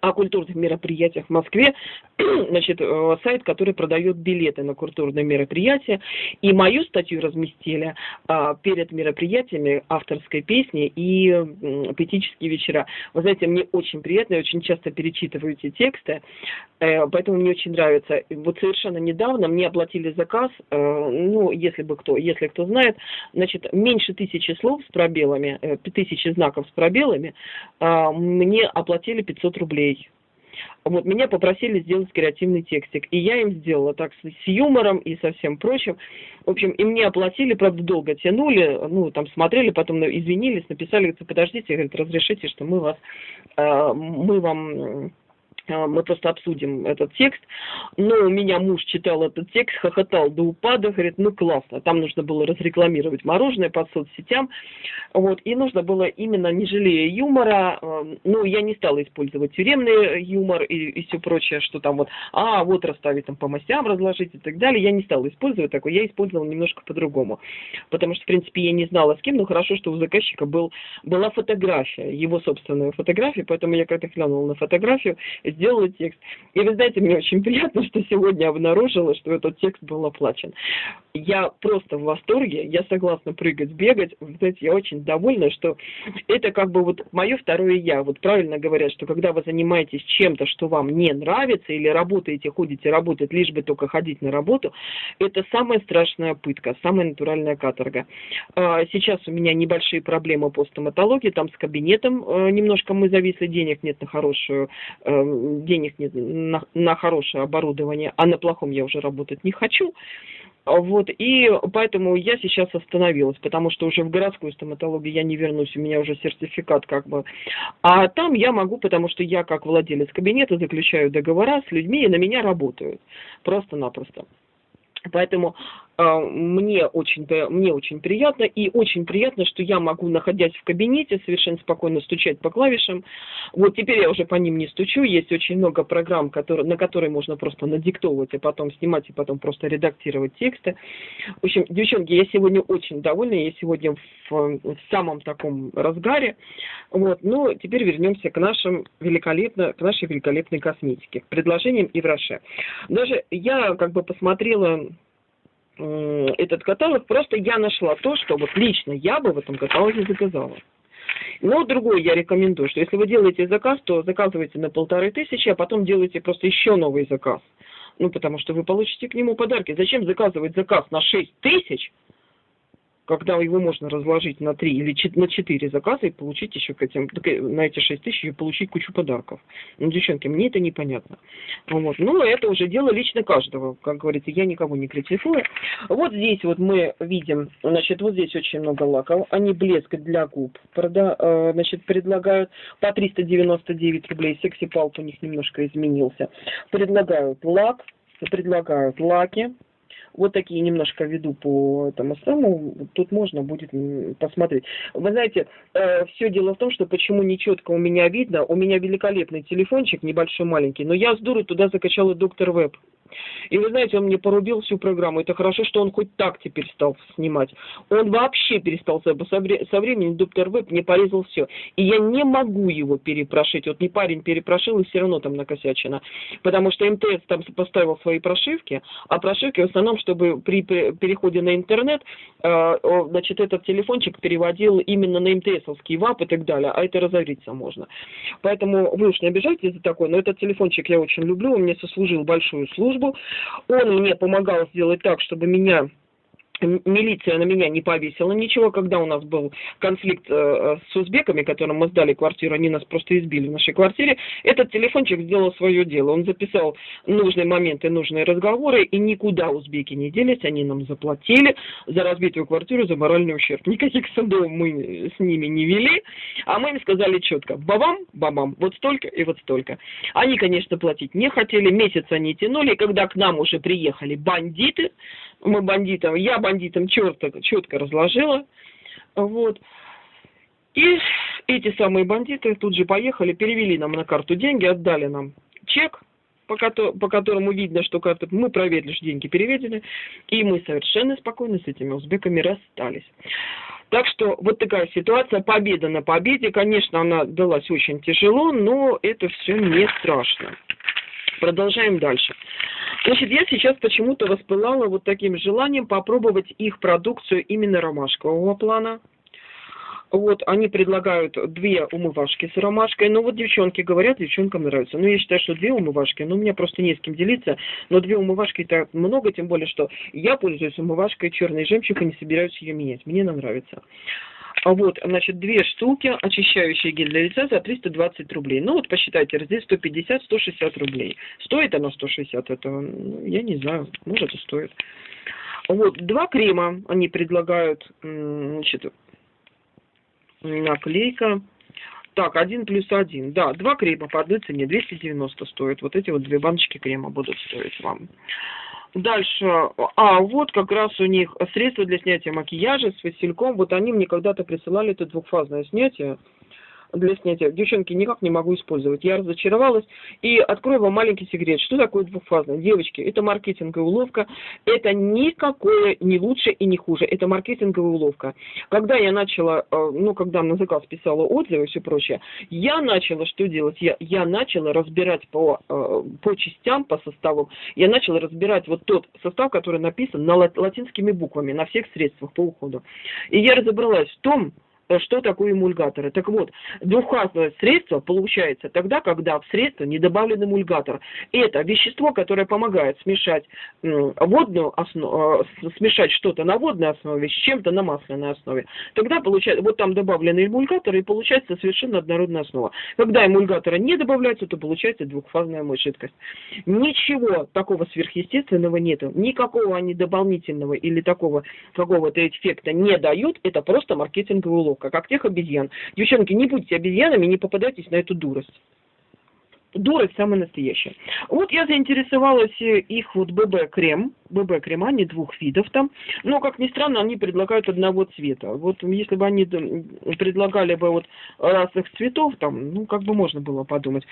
о культурных мероприятиях в Москве, значит, э, сайт, который продает билеты на культурные мероприятия, и мою статью разместили а, перед мероприятиями авторской песни и м, поэтические вечера. Вы знаете, мне очень приятно, я очень часто перечитываю эти тексты, э, поэтому мне очень нравится. Вот совершенно недавно мне оплатили заказ, э, ну, если бы кто, если кто знает, значит, меньше тысячи слов с пробелами, э, тысячи знаков с пробелами, э, мне оплатили 500 рублей рублей. Вот меня попросили сделать креативный текстик, и я им сделала так с, юмором и со всем прочим. В общем, и мне оплатили, правда, долго тянули, ну, там смотрели, потом извинились, написали, говорят, подождите, говорят, разрешите, что мы вас, э, мы вам мы просто обсудим этот текст. Но у меня муж читал этот текст, хохотал до упада, говорит, ну классно. Там нужно было разрекламировать мороженое по соцсетям. Вот, и нужно было именно, не жалея юмора, э, ну, я не стала использовать тюремный юмор и, и все прочее, что там вот, а, вот расставить там по мастям, разложить и так далее. Я не стала использовать такое, я использовала немножко по-другому. Потому что, в принципе, я не знала с кем, но хорошо, что у заказчика был, была фотография, его собственная фотография, поэтому я как-то глянула на фотографию, сделала текст. И вы знаете, мне очень приятно, что сегодня обнаружила, что этот текст был оплачен. Я просто в восторге, я согласна прыгать, бегать. Вы знаете, я очень довольна, что это как бы вот мое второе я. Вот правильно говорят, что когда вы занимаетесь чем-то, что вам не нравится, или работаете, ходите работать, лишь бы только ходить на работу, это самая страшная пытка, самая натуральная каторга. А, сейчас у меня небольшие проблемы по стоматологии, там с кабинетом э, немножко мы зависли, денег нет на хорошую э, денег нет на, на хорошее оборудование, а на плохом я уже работать не хочу. Вот, и поэтому я сейчас остановилась, потому что уже в городскую стоматологию я не вернусь, у меня уже сертификат как бы. А там я могу, потому что я как владелец кабинета заключаю договора с людьми, и на меня работают. Просто-напросто. Поэтому мне, очень, мне очень приятно, и очень приятно, что я могу, находясь в кабинете, совершенно спокойно стучать по клавишам. Вот теперь я уже по ним не стучу, есть очень много программ, которые, на которые можно просто надиктовывать, и потом снимать, и потом просто редактировать тексты. В общем, девчонки, я сегодня очень довольна, я сегодня в, в самом таком разгаре. Вот, но теперь вернемся к, нашим великолепно, к нашей великолепной косметике, предложениям и в Роше. Даже я как бы посмотрела этот каталог, просто я нашла то, что вот лично я бы в этом каталоге заказала. Но другой я рекомендую, что если вы делаете заказ, то заказывайте на полторы тысячи, а потом делайте просто еще новый заказ. Ну, потому что вы получите к нему подарки. Зачем заказывать заказ на 6 тысяч, когда его можно разложить на 3 или на 4 заказа и получить еще к этим, на эти 6 тысяч и получить кучу подарков. Ну, девчонки, мне это непонятно. Вот. Ну, это уже дело лично каждого. Как говорится, я никого не критикую. Вот здесь вот мы видим, значит, вот здесь очень много лаков. Они блеск для губ, прода, э, значит, предлагают по 399 рублей. Секси-палп у них немножко изменился. Предлагают лак, предлагают лаки, вот такие немножко веду по этому самому, тут можно будет посмотреть. Вы знаете, э, все дело в том, что почему нечетко у меня видно, у меня великолепный телефончик, небольшой маленький, но я с дуры туда закачала доктор веб. И вы знаете, он мне порубил всю программу. Это хорошо, что он хоть так теперь стал снимать. Он вообще перестал со, со временем доктор Веб мне порезал все. И я не могу его перепрошить. Вот не парень перепрошил, и все равно там накосячено. Потому что МТС там поставил свои прошивки, а прошивки в основном, чтобы при переходе на интернет, э, значит, этот телефончик переводил именно на МТСовский ВАП и так далее. А это разориться можно. Поэтому вы уж не обижайтесь за такое, но этот телефончик я очень люблю. Он мне сослужил большую службу службу. Он мне помогал сделать так, чтобы меня милиция на меня не повесила ничего, когда у нас был конфликт э, с узбеками, которым мы сдали квартиру, они нас просто избили в нашей квартире, этот телефончик сделал свое дело, он записал нужные моменты, нужные разговоры, и никуда узбеки не делись, они нам заплатили за разбитую квартиру, за моральный ущерб. Никаких судов мы с ними не вели, а мы им сказали четко, бабам, бабам, вот столько и вот столько. Они, конечно, платить не хотели, месяц они тянули, когда к нам уже приехали бандиты, мы бандитам, я бандитам четко, четко разложила, вот. И эти самые бандиты тут же поехали, перевели нам на карту деньги, отдали нам чек, по, по которому видно, что карты мы проверили, что деньги переведены, и мы совершенно спокойно с этими узбеками расстались. Так что вот такая ситуация, победа на победе, конечно, она далась очень тяжело, но это все не страшно. Продолжаем дальше. Значит, я сейчас почему-то воспылала вот таким желанием попробовать их продукцию именно ромашкового плана. Вот, они предлагают две умывашки с ромашкой. Ну, вот девчонки говорят, девчонкам нравится. Ну, я считаю, что две умывашки, ну, у меня просто не с кем делиться. Но две умывашки это много, тем более, что я пользуюсь умывашкой черный жемчуг и не собираюсь ее менять. Мне она нравится. А вот, значит, две штуки, очищающие гель для лица за 320 рублей. Ну вот посчитайте, здесь 150-160 рублей. Стоит она 160, это, ну, я не знаю, может и стоит. Вот, два крема они предлагают, значит, наклейка. Так, один плюс один. Да, два крема по одной цене, 290 стоит. Вот эти вот две баночки крема будут стоить вам. Дальше, а вот как раз у них средства для снятия макияжа с васильком. Вот они мне когда-то присылали это двухфазное снятие для снятия. Девчонки, никак не могу использовать. Я разочаровалась. И открою вам маленький секрет. Что такое двухфазное? Девочки, это маркетинговая уловка. Это никакое не лучше и не хуже. Это маркетинговая уловка. Когда я начала, э, ну, когда на заказ писала отзывы и все прочее, я начала что делать? Я, я начала разбирать по, э, по частям, по составам. Я начала разбирать вот тот состав, который написан на латинскими буквами, на всех средствах по уходу. И я разобралась в том, что такое эмульгаторы. Так вот, двухфазное средство получается тогда, когда в средство не добавлен эмульгатор. Это вещество, которое помогает смешать водную основу, э, смешать что-то на водной основе с чем-то на масляной основе. Тогда получается, вот там добавлены эмульгаторы и получается совершенно однородная основа. Когда эмульгатора не добавляется, то получается двухфазная жидкость. Ничего такого сверхъестественного нету. Никакого они дополнительного или такого какого-то эффекта не дают. Это просто маркетинговый улов уловка, как тех обезьян. Девчонки, не будьте обезьянами, не попадайтесь на эту дурость. Дурость самая настоящая. Вот я заинтересовалась э, их вот ББ-крем. ББ-крем, они двух видов там. Но, как ни странно, они предлагают одного цвета. Вот если бы они предлагали бы вот разных цветов, там, ну, как бы можно было подумать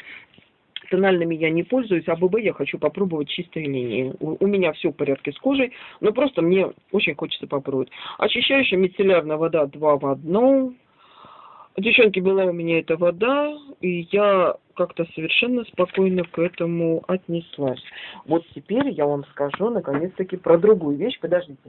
тональными я не пользуюсь, а ББ я хочу попробовать чистые линии. У, у меня все в порядке с кожей, но просто мне очень хочется попробовать. Очищающая мицеллярная вода 2 в 1. Девчонки, была у меня эта вода, и я как-то совершенно спокойно к этому отнеслась. Вот теперь я вам скажу наконец-таки про другую вещь. Подождите.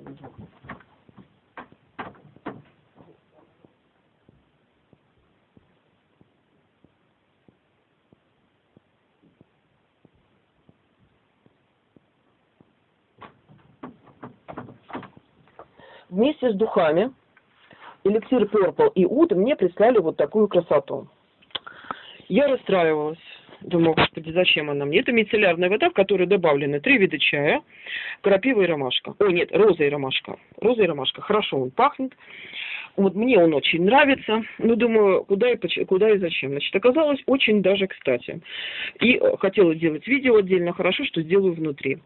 Вместе с духами эликсир Purple и Уд мне прислали вот такую красоту. Я расстраивалась. Думаю, господи, зачем она мне? Это мицеллярная вода, в которой добавлены три вида чая, крапива и ромашка. О, нет, роза и ромашка. Роза и ромашка. Хорошо он пахнет. Вот мне он очень нравится. Ну, думаю, куда и, куда и зачем. Значит, оказалось очень даже кстати. И э, хотела сделать видео отдельно. Хорошо, что сделаю внутри.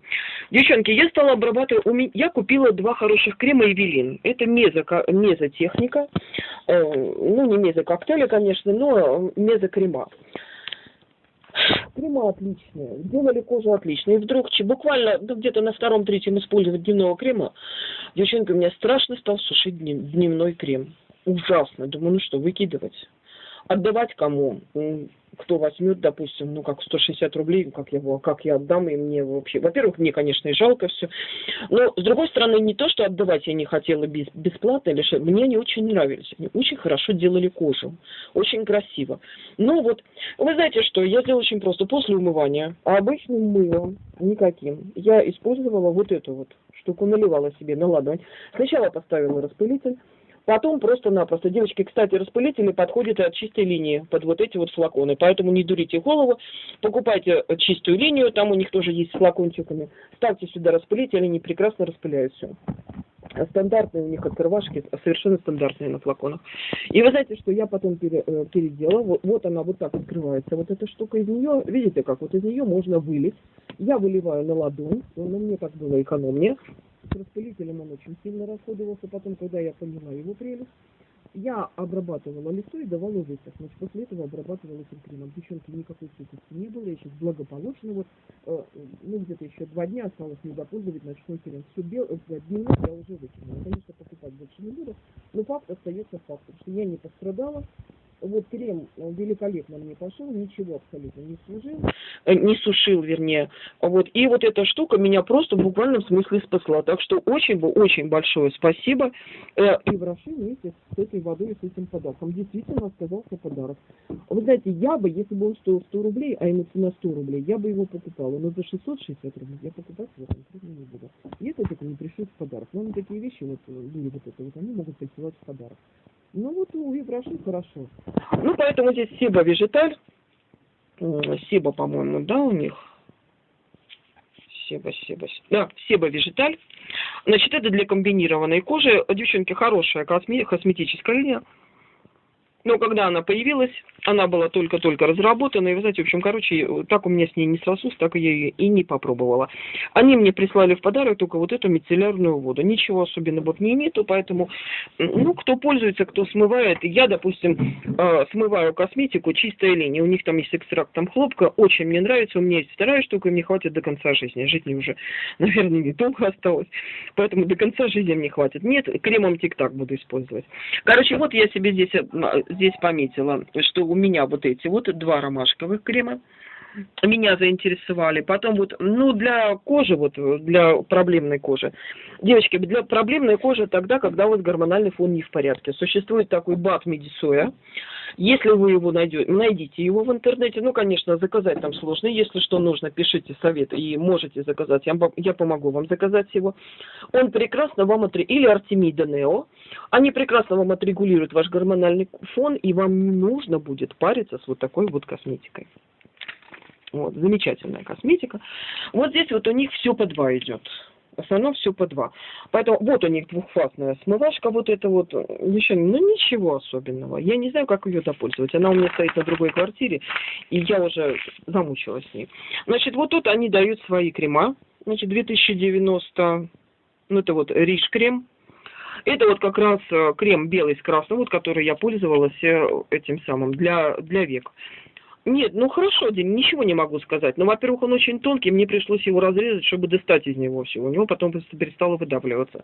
Девчонки, я стала обрабатывать... Я купила два хороших крема Эвелин. Это мезо, мезотехника. Э, ну, не мезококтейля, конечно, но мезокрема. Крема отличные, сделали кожу отлично. И вдруг буквально ну, где-то на втором-третьем использовать дневного крема, девчонка, у меня страшно стал сушить дневной крем. Ужасно. Думаю, ну что, выкидывать. Отдавать кому? кто возьмет, допустим, ну, как 160 рублей, как я, его, как я отдам, и мне вообще... Во-первых, мне, конечно, и жалко все. Но, с другой стороны, не то, что отдавать я не хотела без, бесплатно, или что, мне они очень нравились. Они очень хорошо делали кожу. Очень красиво. Ну, вот, вы знаете что, я сделала очень просто. После умывания обычным мылом, никаким, я использовала вот эту вот штуку, наливала себе на ладонь. Сначала поставила распылитель, Потом просто-напросто, девочки, кстати, распылители подходят от чистой линии под вот эти вот флаконы, поэтому не дурите голову, покупайте чистую линию, там у них тоже есть с флакончиками, ставьте сюда распылители, они прекрасно распыляют все. Стандартные у них открывашки, совершенно стандартные на флаконах. И вы знаете, что я потом пере, э, переделала, вот, вот она вот так открывается, вот эта штука из нее, видите как, вот из нее можно вылить. Я выливаю на ладонь, но мне так было экономнее с распылителем он очень сильно расходовался. Потом, когда я поняла его прелесть, я обрабатывала лицо и давала высохнуть. После этого обрабатывала кремом. Девчонки, никакой сухости не было. Я сейчас благополучно, вот, э, ну, где-то еще два дня осталось не допользовать ночной крем. Все бел, э, дневной я уже выкинула. Конечно, покупать больше не буду, но факт остается фактом, что я не пострадала, вот крем великолепно мне пошел, ничего абсолютно не служил, э, не сушил, вернее. Вот. И вот эта штука меня просто в буквальном смысле спасла. Так что очень очень большое спасибо. Э, и в Роши вместе с этой водой и с этим подарком. Действительно оказался подарок. Вы знаете, я бы, если бы он стоил 100 рублей, а ему цена 100 рублей, я бы его покупала. Но за 660 рублей я покупать его конкретно не буду. Если только не пришлют в подарок. Но на такие вещи, вот, были вот это, вот они могут присылать в подарок. Ну вот у Ивраши хорошо. Ну поэтому здесь Сиба Вежиталь. Сиба, по-моему, да, у них. Себа, Себа, да, Себа Вежиталь. Значит, это для комбинированной кожи. Девчонки, хорошая косме косметическая линия. Но когда она появилась, она была только-только разработана, и вы знаете, в общем, короче, так у меня с ней не срослось, так я ее и не попробовала. Они мне прислали в подарок только вот эту мицеллярную воду. Ничего особенного не нету, поэтому, ну, кто пользуется, кто смывает. Я, допустим, э, смываю косметику чистая линия. У них там есть экстракт там хлопка, очень мне нравится. У меня есть вторая штука, и мне хватит до конца жизни. Жить мне уже, наверное, недолго осталось. Поэтому до конца жизни мне хватит. Нет, кремом тик-так буду использовать. Короче, вот я себе здесь, э, здесь пометила, что у меня вот эти вот два ромашковых крема меня заинтересовали. Потом вот, ну, для кожи, вот, для проблемной кожи. Девочки, для проблемной кожи тогда, когда вот гормональный фон не в порядке. Существует такой бат медисоя. Если вы его найдете, найдите его в интернете. Ну, конечно, заказать там сложно. Если что нужно, пишите совет и можете заказать. Я, я помогу вам заказать его. Он прекрасно вам отре... или Артемида Нео. Они прекрасно вам отрегулируют ваш гормональный фон, и вам не нужно будет париться с вот такой вот косметикой. Вот, замечательная косметика. Вот здесь вот у них все по два идет. В основном все по два. Поэтому вот у них двухфазная смывашка, вот это вот, еще, ну ничего особенного. Я не знаю, как ее допользовать. Она у меня стоит на другой квартире, и я уже замучилась с ней. Значит, вот тут они дают свои крема. Значит, 2090, ну это вот риш крем. Это вот как раз э, крем белый с красным, вот который я пользовалась э, этим самым для, для век. Нет, ну хорошо, Дим, ничего не могу сказать. Но, во-первых, он очень тонкий, мне пришлось его разрезать, чтобы достать из него все. У него потом просто перестало выдавливаться.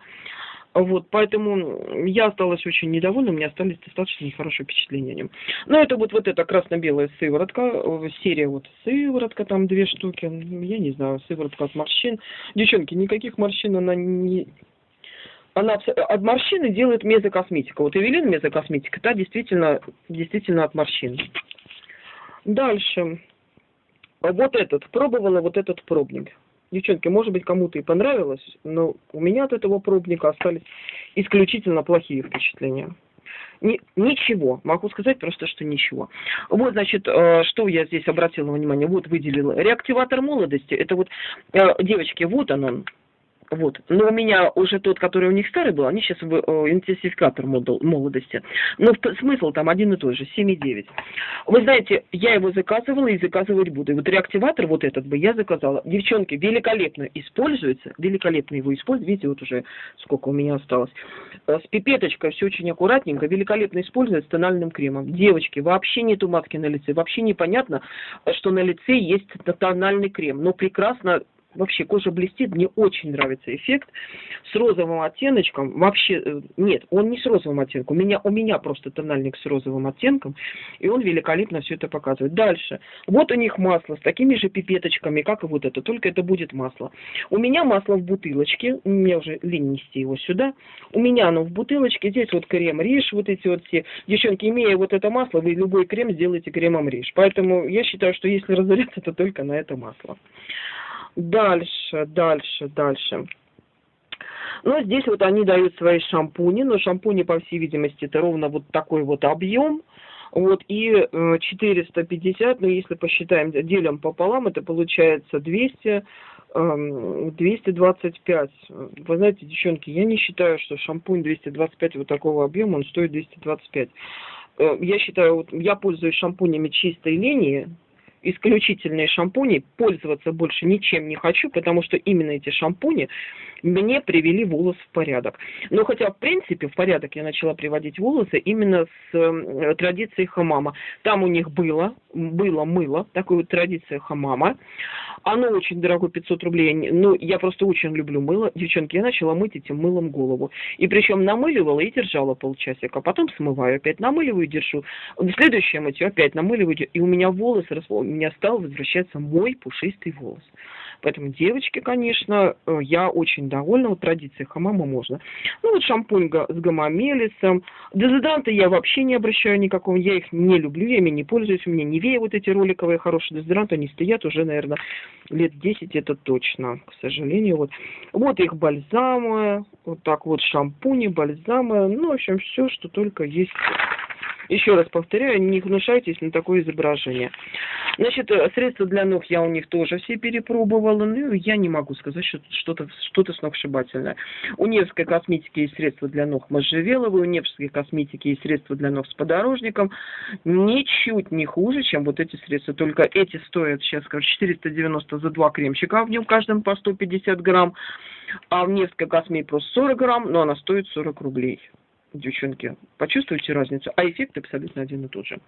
Вот, поэтому я осталась очень недовольна, у меня остались достаточно нехорошие впечатления о нем. Но это вот, вот эта красно-белая сыворотка, э, серия вот сыворотка, там две штуки, я не знаю, сыворотка от морщин. Девчонки, никаких морщин она не, она от морщины делает мезокосметика. Вот Эвелин мезокосметика, та действительно, действительно от морщин. Дальше. Вот этот. Пробовала вот этот пробник. Девчонки, может быть, кому-то и понравилось, но у меня от этого пробника остались исключительно плохие впечатления. Ни, ничего, могу сказать просто, что ничего. Вот, значит, э, что я здесь обратила внимание, вот выделила. Реактиватор молодости, это вот, э, девочки, вот он он, вот. Но у меня уже тот, который у них старый был, они сейчас э, интенсификатор молодости. Но смысл там один и тот же, 7,9. Вы знаете, я его заказывала и заказывать буду. И вот реактиватор вот этот бы я заказала. Девчонки, великолепно используется, великолепно его используют. Видите, вот уже сколько у меня осталось. Э, с пипеточкой все очень аккуратненько, великолепно используется тональным кремом. Девочки, вообще нету матки на лице, вообще непонятно, что на лице есть тональный крем. Но прекрасно вообще кожа блестит, мне очень нравится эффект с розовым оттеночком, вообще, э, нет, он не с розовым оттенком, у меня, у меня просто тональник с розовым оттенком, и он великолепно все это показывает. Дальше, вот у них масло с такими же пипеточками, как и вот это, только это будет масло. У меня масло в бутылочке, меня уже лень нести его сюда, у меня оно в бутылочке, здесь вот крем риш, вот эти вот все, девчонки, имея вот это масло, вы любой крем сделаете кремом риш, поэтому я считаю, что если разоряться, то только на это масло. Дальше, дальше, дальше. Ну, здесь вот они дают свои шампуни, но шампуни, по всей видимости, это ровно вот такой вот объем. Вот, и 450, ну, если посчитаем, делим пополам, это получается 200, 225. Эм, Вы знаете, девчонки, я не считаю, что шампунь 225 вот такого объема, он стоит 225. Э, я считаю, вот я пользуюсь шампунями чистой линии, исключительные шампуни, пользоваться больше ничем не хочу, потому что именно эти шампуни мне привели волос в порядок. Но хотя, в принципе, в порядок я начала приводить волосы именно с э, традицией хамама. Там у них было, было мыло, такой вот традиция хамама. Оно очень дорогое, 500 рублей. Ну, я просто очень люблю мыло. Девчонки, я начала мыть этим мылом голову. И причем намыливала и держала полчасика. Потом смываю, опять намыливаю и держу. В следующее мытье опять намыливаю. И у меня волосы, у меня стал возвращаться мой пушистый волос. Поэтому, девочки, конечно, э, я очень довольна. Вот традиции хамама можно. Ну, вот шампунь с гамамелисом. Дезодоранты я вообще не обращаю никакого. Я их не люблю, я ими не пользуюсь. У меня Невея вот эти роликовые хорошие дезодоранты, они стоят уже, наверное, лет 10, это точно, к сожалению. Вот, вот их бальзамы, вот так вот шампуни, бальзамы. Ну, в общем, все, что только есть еще раз повторяю, не гнушайтесь на такое изображение. Значит, э, средства для ног я у них тоже все перепробовала, ну, я не могу сказать, что что-то что сногсшибательное. У Невской косметики есть средства для ног можжевеловые, у Невской косметики есть средства для ног с подорожником. Ничуть не хуже, чем вот эти средства. Только эти стоят сейчас, скажу, 490 за два кремчика, в нем каждом по 150 грамм. А в Невской косметике просто 40 грамм, но она стоит 40 рублей девчонки, почувствуйте разницу, а эффект абсолютно один и тот же.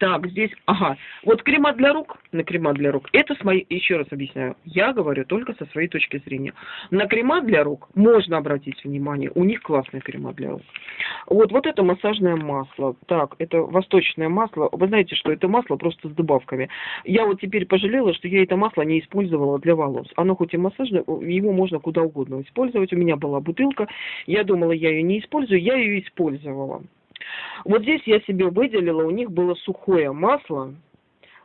Так, здесь, ага, вот крема для рук, на крема для рук, это с моей, еще раз объясняю, я говорю только со своей точки зрения. На крема для рук можно обратить внимание, у них классные крема для рук. Вот, вот это массажное масло, так, это восточное масло, вы знаете, что это масло просто с добавками. Я вот теперь пожалела, что я это масло не использовала для волос. Оно хоть и массажное, его можно куда угодно использовать. У меня была бутылка, я думала, я ее не использую, я ее использовала. Вот здесь я себе выделила, у них было сухое масло,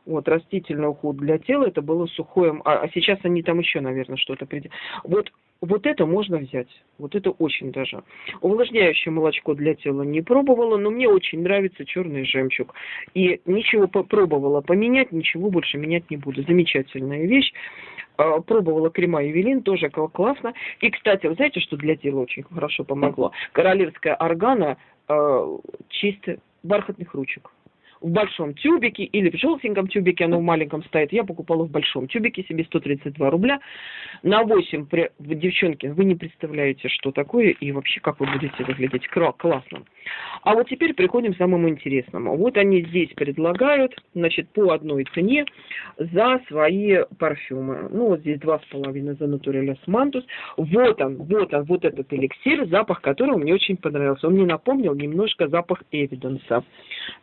вот, растительный уход для тела, это было сухое, а, а сейчас они там еще, наверное, что-то придет. Вот, вот это можно взять, вот это очень даже. Увлажняющее молочко для тела не пробовала, но мне очень нравится черный жемчуг. И ничего попробовала поменять, ничего больше менять не буду. Замечательная вещь. А, пробовала крема Евелин, тоже классно. И, кстати, вы знаете, что для тела очень хорошо помогло? Королевская органа э, чисто бархатных ручек в большом тюбике или в желтеньком тюбике, оно в маленьком стоит. Я покупала в большом тюбике себе 132 рубля. На 8, при... девчонки, вы не представляете, что такое и вообще как вы будете выглядеть. Классно. А вот теперь приходим к самому интересному. Вот они здесь предлагают, значит, по одной цене за свои парфюмы. Ну, вот здесь 2,5 за Натурелес Мантус. Вот он, вот он, вот этот эликсир, запах которого мне очень понравился. Он мне напомнил немножко запах Эвиденса.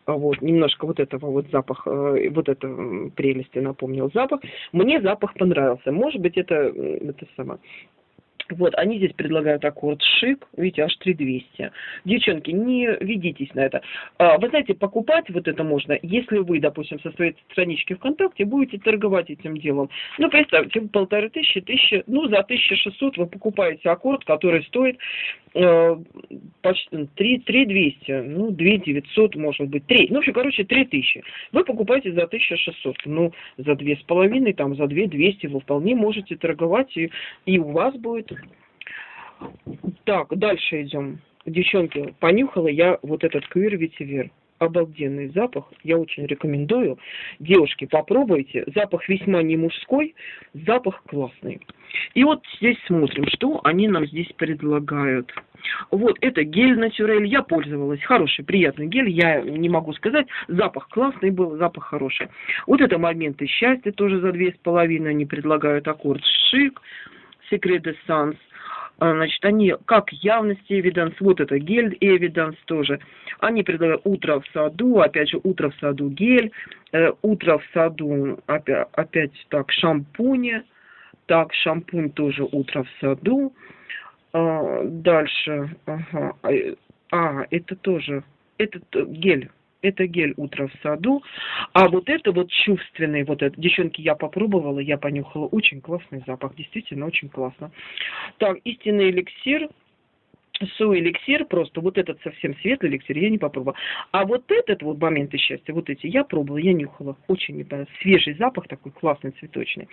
Вот, немножко немножко вот этого вот запах, э, вот это прелести напомнил запах. Мне запах понравился. Может быть, это, это самое вот, они здесь предлагают аккорд шик, видите, аж 3200. Девчонки, не ведитесь на это. А, вы знаете, покупать вот это можно, если вы, допустим, со своей странички ВКонтакте будете торговать этим делом. Ну, представьте, полторы тысячи, тысячи, ну, за 1600 вы покупаете аккорд, который стоит э, почти 3, 3200, ну, 2900, может быть, 3, ну, в общем, короче, 3000. Вы покупаете за 1600, ну, за 2,5, там, за 2200 вы вполне можете торговать, и, и у вас будет так, дальше идем. Девчонки, понюхала я вот этот квир ветивер. обалденный запах, я очень рекомендую. Девушки, попробуйте, запах весьма не мужской, запах классный. И вот здесь смотрим, что они нам здесь предлагают. Вот, это гель Натюрель, я пользовалась, хороший, приятный гель, я не могу сказать, запах классный был, запах хороший. Вот это моменты счастья, тоже за две с половиной они предлагают аккорд шик, секрет санс. Значит, они как явности эвиданс, вот это гель эвиданс тоже. Они предлагают утро в саду, опять же, утро в саду гель, э, утро в саду, опять, опять так, шампуни, так, шампунь тоже утро в саду. А, дальше, ага, а, а это тоже, этот гель это гель «Утро в саду». А вот это вот чувственный, вот это, девчонки, я попробовала, я понюхала, очень классный запах, действительно очень классно. Так, истинный эликсир – Су-эликсир просто, вот этот совсем светлый эликсир, я не попробовала. А вот этот вот моменты счастья, вот эти, я пробовала, я нюхала. Очень это, свежий запах такой, классный, цветочный.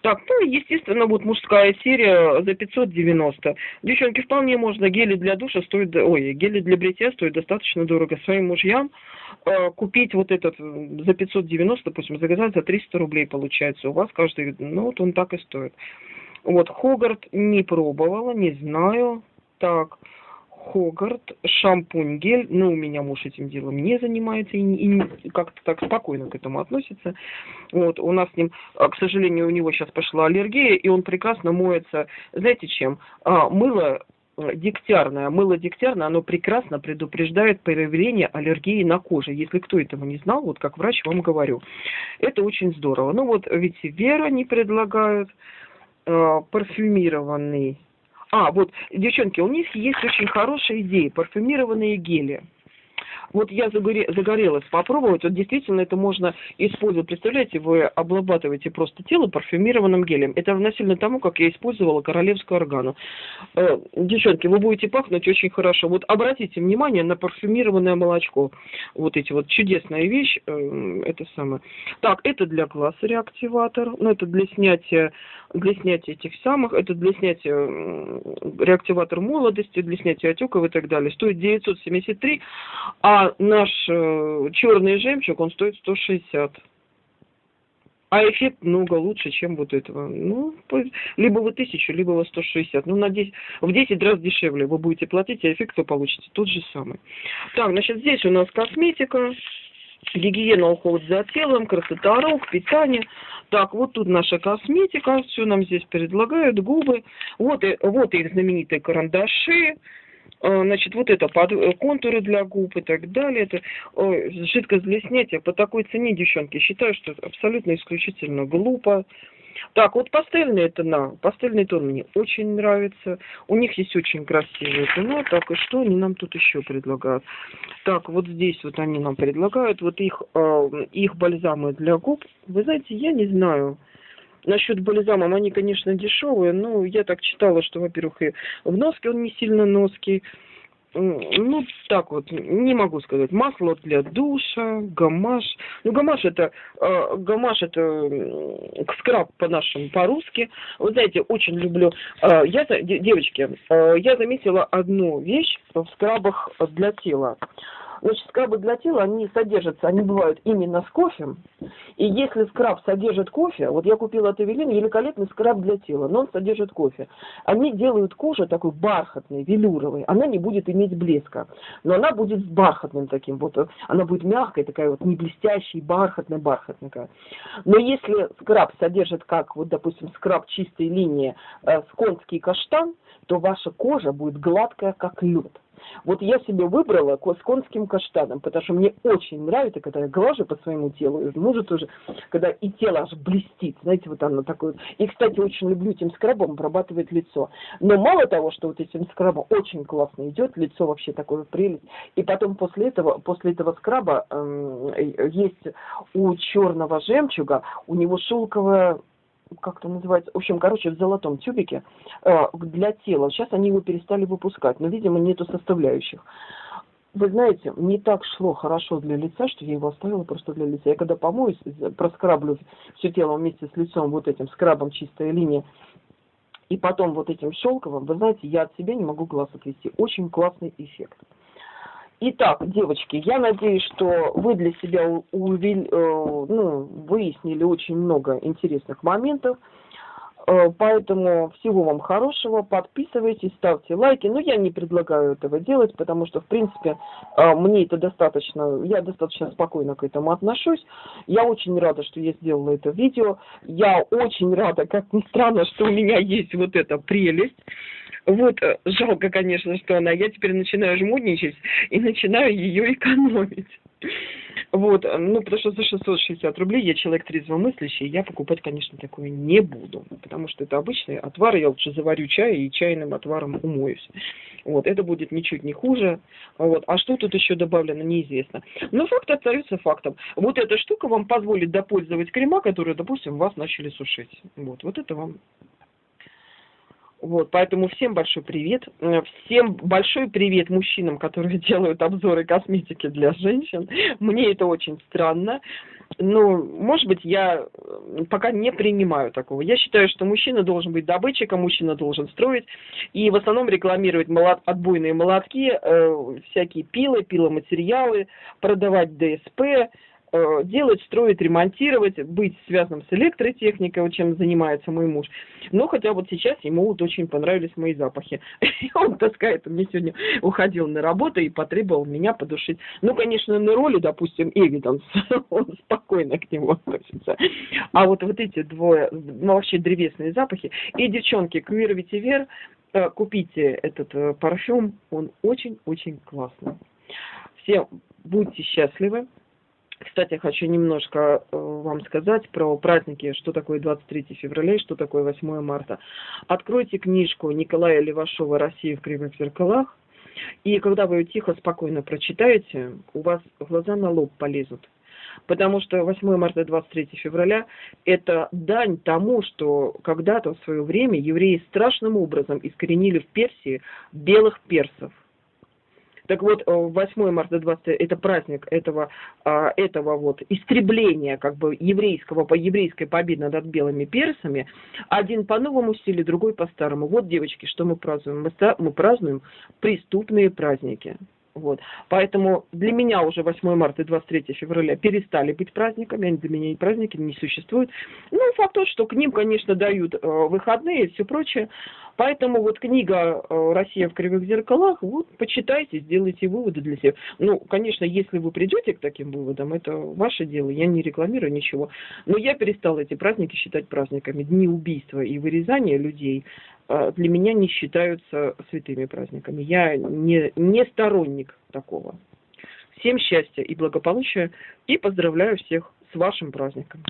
Так, ну, естественно, вот мужская серия за 590. Девчонки, вполне можно, гели для душа стоят, ой, гели для бритья стоят достаточно дорого. Своим мужьям э, купить вот этот за 590, допустим, заказать за 300 рублей получается. У вас каждый, ну, вот он так и стоит. Вот, Хогарт не пробовала, не знаю. Так, Хогарт, шампунь, гель. Ну, у меня муж этим делом не занимается и, и как-то так спокойно к этому относится. Вот, у нас с ним, а, к сожалению, у него сейчас пошла аллергия, и он прекрасно моется, знаете чем? А, мыло э, дегтярное. Мыло дегтярное, оно прекрасно предупреждает появление аллергии на коже. Если кто этого не знал, вот как врач вам говорю. Это очень здорово. Ну вот ведь Вера не предлагают э, парфюмированный а, вот, девчонки, у них есть очень хорошая идея, парфюмированные гели. Вот я загорелась попробовать, вот действительно это можно использовать. Представляете, вы обрабатываете просто тело парфюмированным гелем. Это равносильно тому, как я использовала королевскую органу. Э, девчонки, вы будете пахнуть очень хорошо. Вот обратите внимание на парфюмированное молочко. Вот эти вот чудесная вещь, э, это самое. Так, это для глаз реактиватор, ну это для снятия, для снятия этих самых, это для снятия реактиватор молодости, для снятия отеков и так далее. Стоит 973, а наш э, черный жемчуг, он стоит 160. А эффект много лучше, чем вот этого. Ну, либо вы 1000, либо вы 160. Ну, на 10, в 10 раз дешевле вы будете платить, а эффект вы получите тот же самый. Так, значит, здесь у нас косметика, гигиена, уход за телом, красота рук, питание. Так, вот тут наша косметика, все нам здесь предлагают, губы. Вот, вот их знаменитые карандаши, значит, вот это под э, контуры для губ и так далее. Это ой, жидкость для снятия по такой цене, девчонки, считаю, что абсолютно исключительно глупо. Так, вот пастельные тона, пастельный тон мне очень нравится. У них есть очень красивые тона. Так, и что они нам тут еще предлагают? Так, вот здесь вот они нам предлагают, вот их, э, их бальзамы для губ. Вы знаете, я не знаю, Насчет бальзамом, они, конечно, дешевые, но я так читала, что, во-первых, и в носке он не сильно ноский. Ну, так вот, не могу сказать. Масло для душа, гамаш. Ну, гамаш это, э, гамаш это э, скраб по-нашему, по-русски. Вы знаете, очень люблю. Э, я, девочки, э, я заметила одну вещь в скрабах для тела. Значит, скрабы для тела, они содержатся, они бывают именно с кофе. И если скраб содержит кофе, вот я купила от Эвелин великолепный скраб для тела, но он содержит кофе. Они делают кожу такой бархатной, велюровой. Она не будет иметь блеска, но она будет с бархатным таким вот. Она будет мягкой, такая вот не блестящая, бархатная, бархатная. Но если скраб содержит, как вот, допустим, скраб чистой линии э, сконский каштан, то ваша кожа будет гладкая, как лед. Вот я себе выбрала с конским каштаном, потому что мне очень нравится, когда я глажу по своему телу, и мужу тоже, когда и тело аж блестит, знаете, вот оно такое. И, кстати, очень люблю этим скрабом обрабатывать лицо. Но мало того, что вот этим скрабом очень классно идет, лицо вообще такое прелесть. И потом после этого, после этого скраба э, есть у черного жемчуга, у него шелковая как это называется, в общем, короче, в золотом тюбике э, для тела. Сейчас они его перестали выпускать, но, видимо, нету составляющих. Вы знаете, не так шло хорошо для лица, что я его оставила просто для лица. Я когда помоюсь, проскраблю все тело вместе с лицом вот этим скрабом чистая линия, и потом вот этим шелковым, вы знаете, я от себя не могу глаз отвести. Очень классный эффект. Итак, девочки, я надеюсь, что вы для себя увели, э, ну, выяснили очень много интересных моментов. Э, поэтому всего вам хорошего, подписывайтесь, ставьте лайки. Но я не предлагаю этого делать, потому что, в принципе, э, мне это достаточно, я достаточно спокойно к этому отношусь. Я очень рада, что я сделала это видео. Я очень рада, как ни странно, что у меня есть вот эта прелесть. Вот, э, жалко, конечно, что она, я теперь начинаю жмудничать и начинаю ее экономить. Вот, ну, потому что за 660 рублей я человек трезвомыслящий, я покупать, конечно, такое не буду, потому что это обычный отвар, я лучше заварю чай и чайным отваром умоюсь. Вот, это будет ничуть не хуже. Вот, а что тут еще добавлено, неизвестно. Но факт остается фактом. Вот эта штука вам позволит допользовать крема, которые, допустим, вас начали сушить. Вот, вот это вам вот, поэтому всем большой привет. Э, всем большой привет мужчинам, которые делают обзоры косметики для женщин. Мне это очень странно. Ну, может быть, я э, пока не принимаю такого. Я считаю, что мужчина должен быть добытчиком, мужчина должен строить. И в основном рекламировать молот, отбойные молотки, э, всякие пилы, пиломатериалы, продавать ДСП, Э, делать, строить, ремонтировать, быть связанным с электротехникой, чем занимается мой муж. Но хотя вот сейчас ему вот очень понравились мои запахи. И он таскает, он мне сегодня уходил на работу и потребовал меня подушить. Ну, конечно, на роли, допустим, Эвиданс, он спокойно к нему относится. А вот вот эти двое, ну, вообще древесные запахи. И, девчонки, Квир Ветивер, э, купите этот э, парфюм, он очень-очень классный. Все будьте счастливы. Кстати, хочу немножко э, вам сказать про праздники, что такое 23 февраля и что такое 8 марта. Откройте книжку Николая Левашова «Россия в кривых зеркалах», и когда вы ее тихо, спокойно прочитаете, у вас глаза на лоб полезут. Потому что 8 марта и 23 февраля – это дань тому, что когда-то в свое время евреи страшным образом искоренили в Персии белых персов – так вот, 8 э, марта 20 это праздник этого, а, этого вот истребления как бы еврейского, по еврейской победы над белыми персами. Один по новому стилю, другой по старому. Вот, девочки, что мы празднуем. Мы, мы празднуем преступные праздники. Вот. Поэтому для меня уже 8 марта и 23 февраля перестали быть праздниками, они для меня и праздники не существуют. Ну, факт тот, что к ним, конечно, дают э, выходные и все прочее. Поэтому вот книга э, «Россия в кривых зеркалах», вот, почитайте, сделайте выводы для себя. Ну, конечно, если вы придете к таким выводам, это ваше дело, я не рекламирую ничего. Но я перестала эти праздники считать праздниками. Дни убийства и вырезания людей для меня не считаются святыми праздниками. Я не, не сторонник такого. Всем счастья и благополучия и поздравляю всех с вашим праздником.